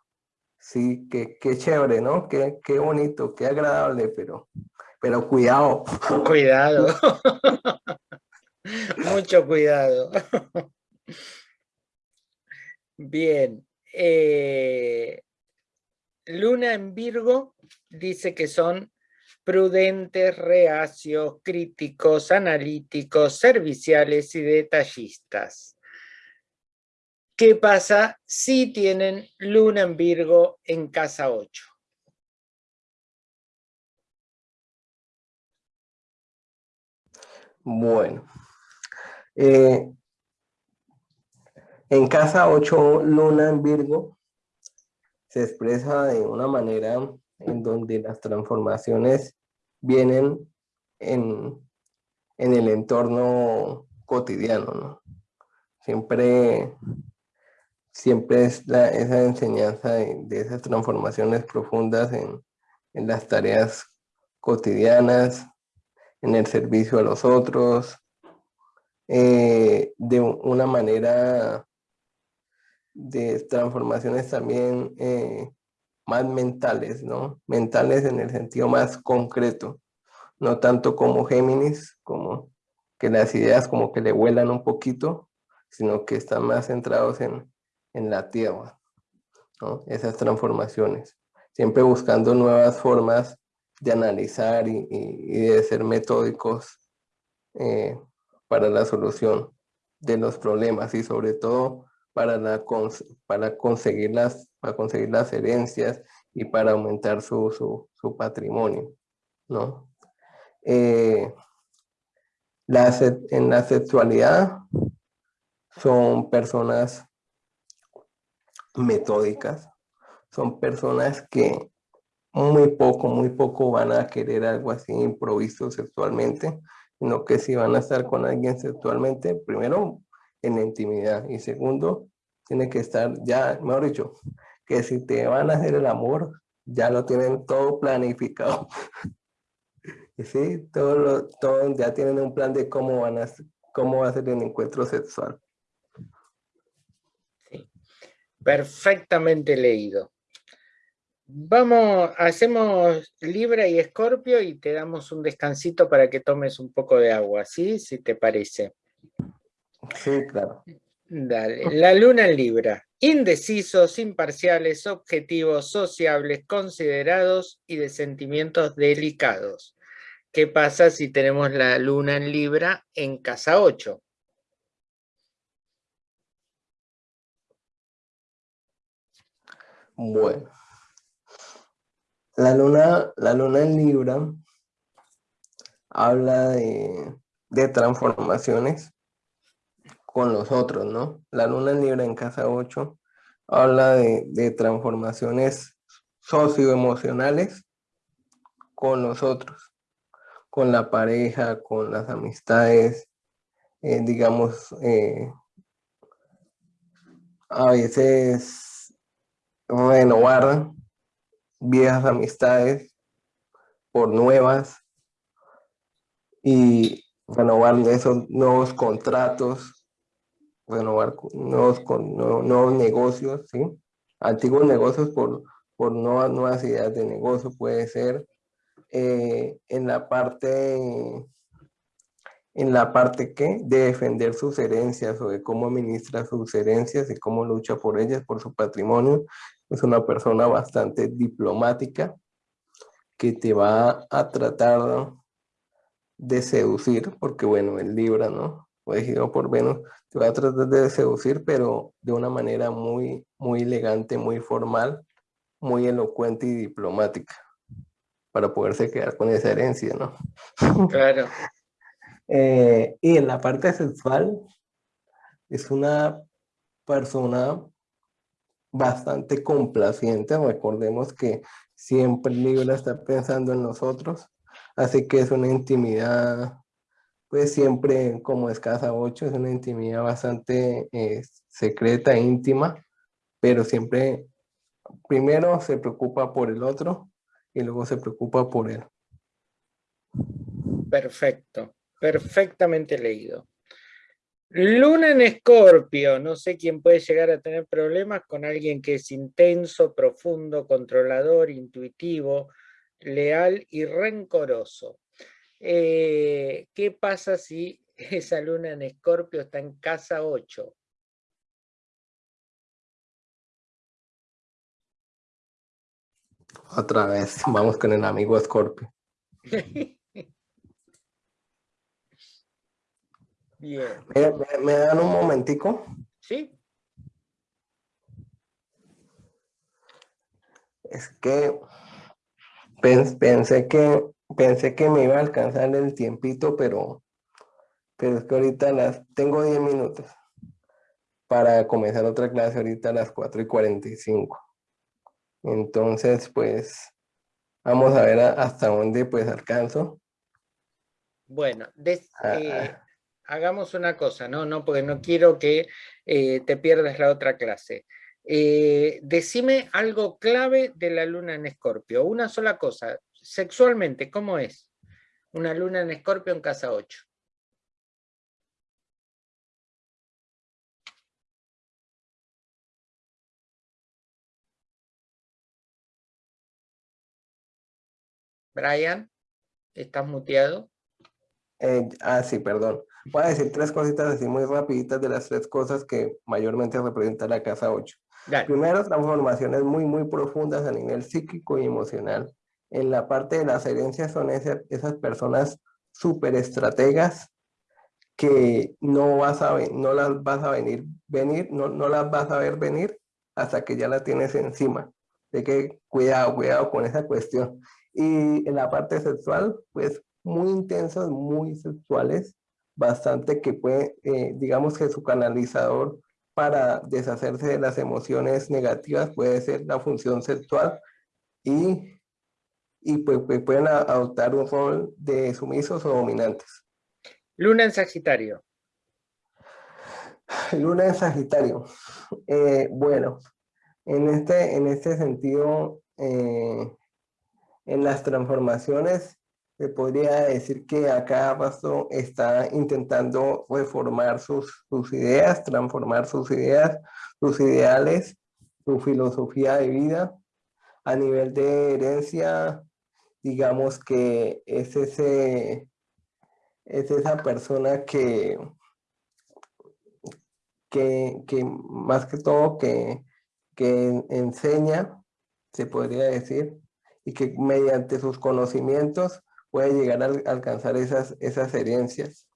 sí, qué, qué chévere, ¿no? Qué, qué bonito, qué agradable, pero, pero cuidado. Cuidado. Mucho cuidado. Bien. Eh, Luna en Virgo dice que son prudentes, reacios, críticos, analíticos, serviciales y detallistas. ¿Qué pasa si tienen Luna en Virgo en casa 8? Bueno, eh, en casa 8, Luna en Virgo se expresa de una manera en donde las transformaciones vienen en, el entorno cotidiano, ¿no? Siempre, siempre es esa enseñanza de, esas transformaciones profundas en, las tareas cotidianas, en el servicio a los otros, eh, de una manera de transformaciones también eh, más mentales, ¿no? Mentales en el sentido más concreto, no tanto como Géminis, como que las ideas como que le vuelan un poquito, sino que están más centrados en, en la tierra, ¿no? Esas transformaciones, siempre buscando nuevas formas de analizar y, de ser metódicos eh, para la solución de los problemas y sobre todo para, la, para, conseguir las, para conseguir las herencias y para aumentar su, su, patrimonio, ¿no? Eh, en la sexualidad son personas metódicas, son personas que muy poco, muy poco van a querer algo así improviso sexualmente, sino que si van a estar con alguien sexualmente, primero en la intimidad. Y segundo, tiene que estar ya, mejor dicho, que si te van a hacer el amor, ya lo tienen todo planificado. sí, todo, todo, ya tienen un plan de cómo, van a, cómo va a ser el encuentro sexual. Sí. Perfectamente leído. Vamos, hacemos Libra y Escorpio y te damos un descansito para que tomes un poco de agua, ¿sí? Si te parece. Sí, claro. Dale. La luna en Libra. Indecisos, imparciales, objetivos, sociables, considerados y de sentimientos delicados. ¿Qué pasa si tenemos la luna en Libra en casa 8? Bueno. La luna, la luna en Libra habla de, de transformaciones con los otros, ¿no? La luna en Libra en casa 8 habla de, transformaciones socioemocionales con los otros, con la pareja, con las amistades, eh, digamos, eh, a veces renovar viejas amistades por nuevas y renovar esos nuevos contratos renovar nuevos, con, nuevos negocios, ¿sí? Antiguos negocios por, por nuevas, ideas de negocio, puede ser eh, en la parte, en la parte que de defender sus herencias o de cómo administra sus herencias y cómo lucha por ellas, por su patrimonio. Es una persona bastante diplomática que te va a tratar de seducir, porque bueno, el Libra, ¿no? elegido por Venus, te va a tratar de seducir, pero de una manera muy, muy elegante, muy formal, muy elocuente y diplomática, para poderse quedar con esa herencia, ¿no? Claro. Eh, y en la parte sexual, es una persona bastante complaciente. Recordemos que siempre Libra está pensando en nosotros, así que es una intimidad, pues siempre como es casa 8, es una intimidad bastante eh, secreta, íntima, pero siempre primero se preocupa por el otro y luego se preocupa por él. Perfecto, perfectamente leído. Luna en Escorpio, no sé quién puede llegar a tener problemas con alguien que es intenso, profundo, controlador, intuitivo, leal y rencoroso. Eh, ¿Qué pasa si esa luna en Escorpio está en casa 8? Otra vez, vamos con el amigo Escorpio. Bien. ¿Me, dan un momentico? Sí. Es que pensé que pensé que me iba a alcanzar el tiempito, pero, pero es que ahorita las tengo 10 minutos para comenzar otra clase ahorita a las 4 y 45. Entonces, pues, vamos a ver hasta dónde pues alcanzo. Bueno, ah, eh, ah hagamos una cosa, no, no, porque no quiero que eh, te pierdas la otra clase. Eh, decime algo clave de la luna en escorpio, una sola cosa, sexualmente, ¿cómo es? Una luna en escorpio en casa 8. Brian, ¿estás muteado? Eh, ah, sí, perdón. Voy a decir tres cositas así muy rapiditas de las tres cosas que mayormente representa la casa 8. Primero, transformaciones muy, muy profundas a nivel psíquico y emocional. En la parte de las herencias son esas, esas personas súper estrategas que no vas a no las vas a venir, venir, no, no las vas a ver venir hasta que ya la tienes encima. De que cuidado, cuidado con esa cuestión. Y en la parte sexual, pues muy intensas, muy sexuales, bastante que puede, eh, digamos que su canalizador para deshacerse de las emociones negativas puede ser la función sexual y, y pues, pues pueden adoptar un rol de sumisos o dominantes. Luna en Sagitario. Luna en Sagitario. Eh, bueno, en este, en este sentido, eh, en las transformaciones se podría decir que a cada paso está intentando reformar sus, sus ideas, transformar sus ideas, sus ideales, su filosofía de vida. A nivel de herencia, digamos que es, ese, es esa persona que, que, que más que todo que, que enseña, se podría decir, y que mediante sus conocimientos puede llegar a alcanzar esas, esas herencias.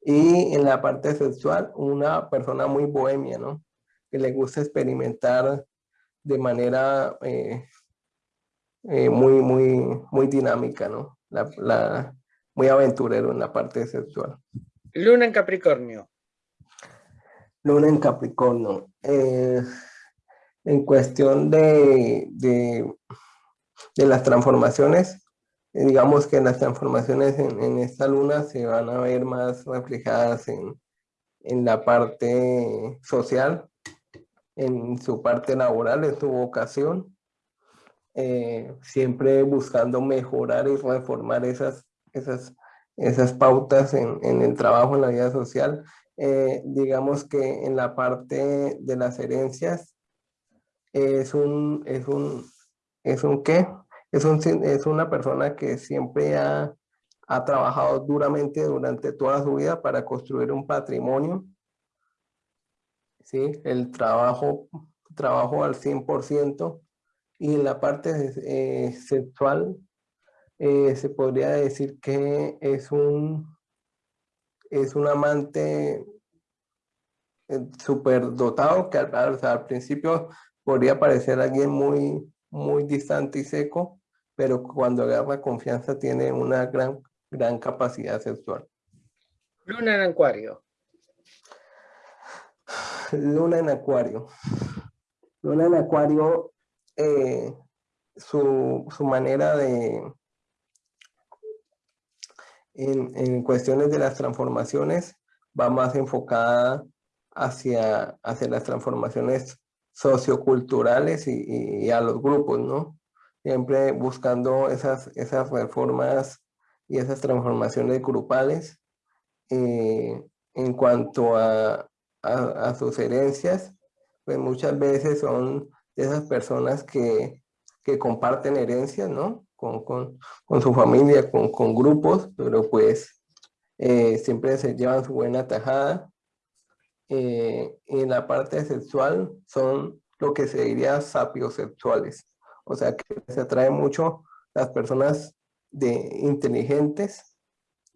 Y en la parte sexual, una persona muy bohemia, ¿no? Que le gusta experimentar de manera eh, eh, muy, muy, muy dinámica, ¿no? La, muy aventurero en la parte sexual. Luna en Capricornio. Luna en Capricornio. Eh, en cuestión de, de, de las transformaciones, digamos que las transformaciones en, esta luna se van a ver más reflejadas en, la parte social, en su parte laboral, en su vocación, eh, siempre buscando mejorar y reformar esas, esas, esas pautas en, el trabajo, en la vida social. Eh, digamos que en la parte de las herencias es un, es un, es un qué? Es, es una persona que siempre ha, ha trabajado duramente durante toda su vida para construir un patrimonio. ¿sí? El trabajo, trabajo al 100%. Y en la parte eh, sexual, eh, se podría decir que es un, es un amante eh, súper dotado, que al, al, principio podría parecer alguien muy, muy distante y seco, pero cuando agarra confianza tiene una gran, gran capacidad sexual. Luna en Acuario. Luna en Acuario. Luna en Acuario, eh, su, su, manera de, en, en, cuestiones de las transformaciones, va más enfocada hacia, hacia las transformaciones socioculturales y, y, a los grupos, ¿no? Siempre buscando esas, esas reformas y esas transformaciones grupales eh, en cuanto a, a, sus herencias, pues muchas veces son esas personas que, que comparten herencias, ¿no? Con, con, con su familia, con, con, grupos, pero pues eh, siempre se llevan su buena tajada. Eh, en la parte sexual son lo que se diría sapiosexuales, o sea que se atrae mucho las personas de inteligentes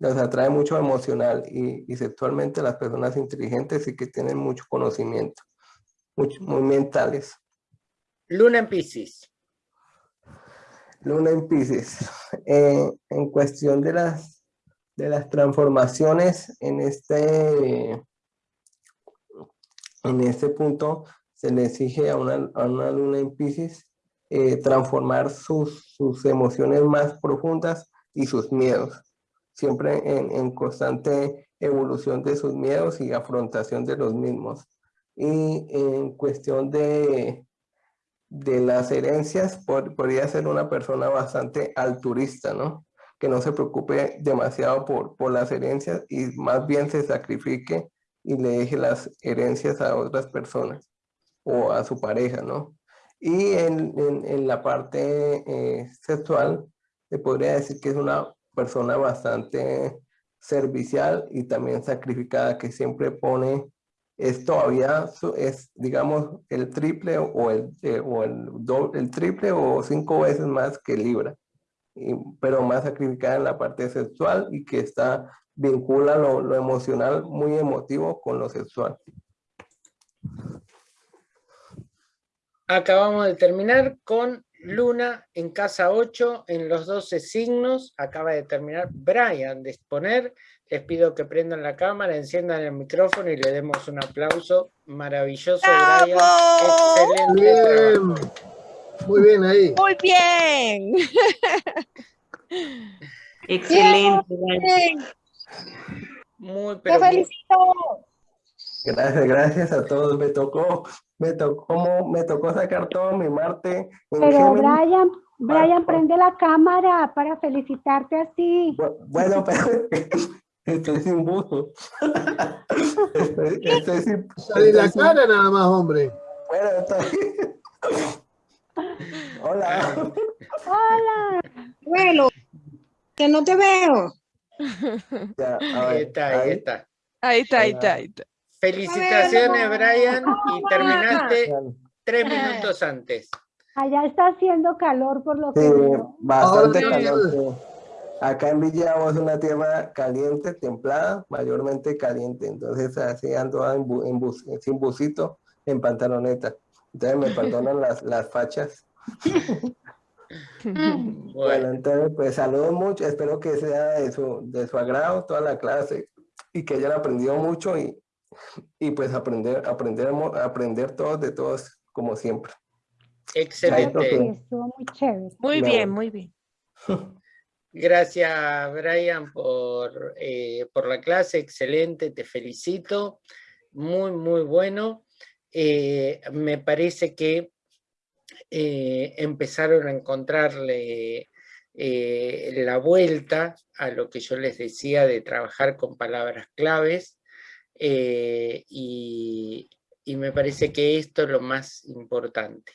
les atrae mucho emocional y, y, sexualmente las personas inteligentes y que tienen mucho conocimiento, muy mentales. Luna en Pisces. Luna en Pisces. Eh, en cuestión de las, de las transformaciones en este, en este punto, se le exige a una, a una luna en Pisces eh, transformar sus, sus emociones más profundas y sus miedos siempre en, constante evolución de sus miedos y afrontación de los mismos. Y en cuestión de, de las herencias, podría ser una persona bastante alturista, ¿no? Que no se preocupe demasiado por, por las herencias y más bien se sacrifique y le deje las herencias a otras personas o a su pareja, ¿no? Y en, en, la parte eh, sexual, se podría decir que es una persona bastante servicial y también sacrificada que siempre pone es todavía es digamos el triple o el eh, o el doble, el triple o cinco veces más que Libra. Pero más sacrificada en la parte sexual y que está vincula lo, lo emocional muy emotivo con lo sexual acabamos de terminar con Luna en casa 8 en los 12 signos. Acaba de terminar Brian de exponer. Les pido que prendan la cámara, enciendan el micrófono y le demos un aplauso. Maravilloso, Brian. Excelente Muy bien ahí. Muy bien. Excelente. Muy, pero Te felicito. Gracias, gracias a todos. Me tocó, me tocó, me tocó sacar todo mi Marte. Pero Brian, Brian, prende la cámara para felicitarte así. Bueno, pero estoy sin buzo. Estoy, estoy sin. Sale la cara nada más, hombre. Bueno, estoy. Hola. Hola. Bueno, que no te veo. Ya, ahí está, ahí está. Ahí está, ahí está, ahí está. Felicitaciones, Brian, y terminaste tres minutos antes. Allá está haciendo calor por lo que Sí, veo. bastante sí. caliente. Acá en Villavo es una tierra caliente, templada, mayormente caliente. Entonces así ando en, bu- en bus- sin busito, en pantaloneta. Entonces me perdonan las, las fachas. Bueno, Bueno, entonces pues saludos mucho. Espero que sea de su, de su agrado toda la clase y que hayan aprendido mucho y, y pues aprender, aprender, aprender todos de todos como siempre. excelente. Sí, estuvo muy chévere. Muy bien, muy bien. Gracias, Brian, por, eh, por la clase, excelente, te felicito, muy, muy bueno. Eh, me parece que eh, empezaron a encontrarle eh, la vuelta a lo que yo les decía de trabajar con palabras claves eh, y, y me parece que esto es lo más importante.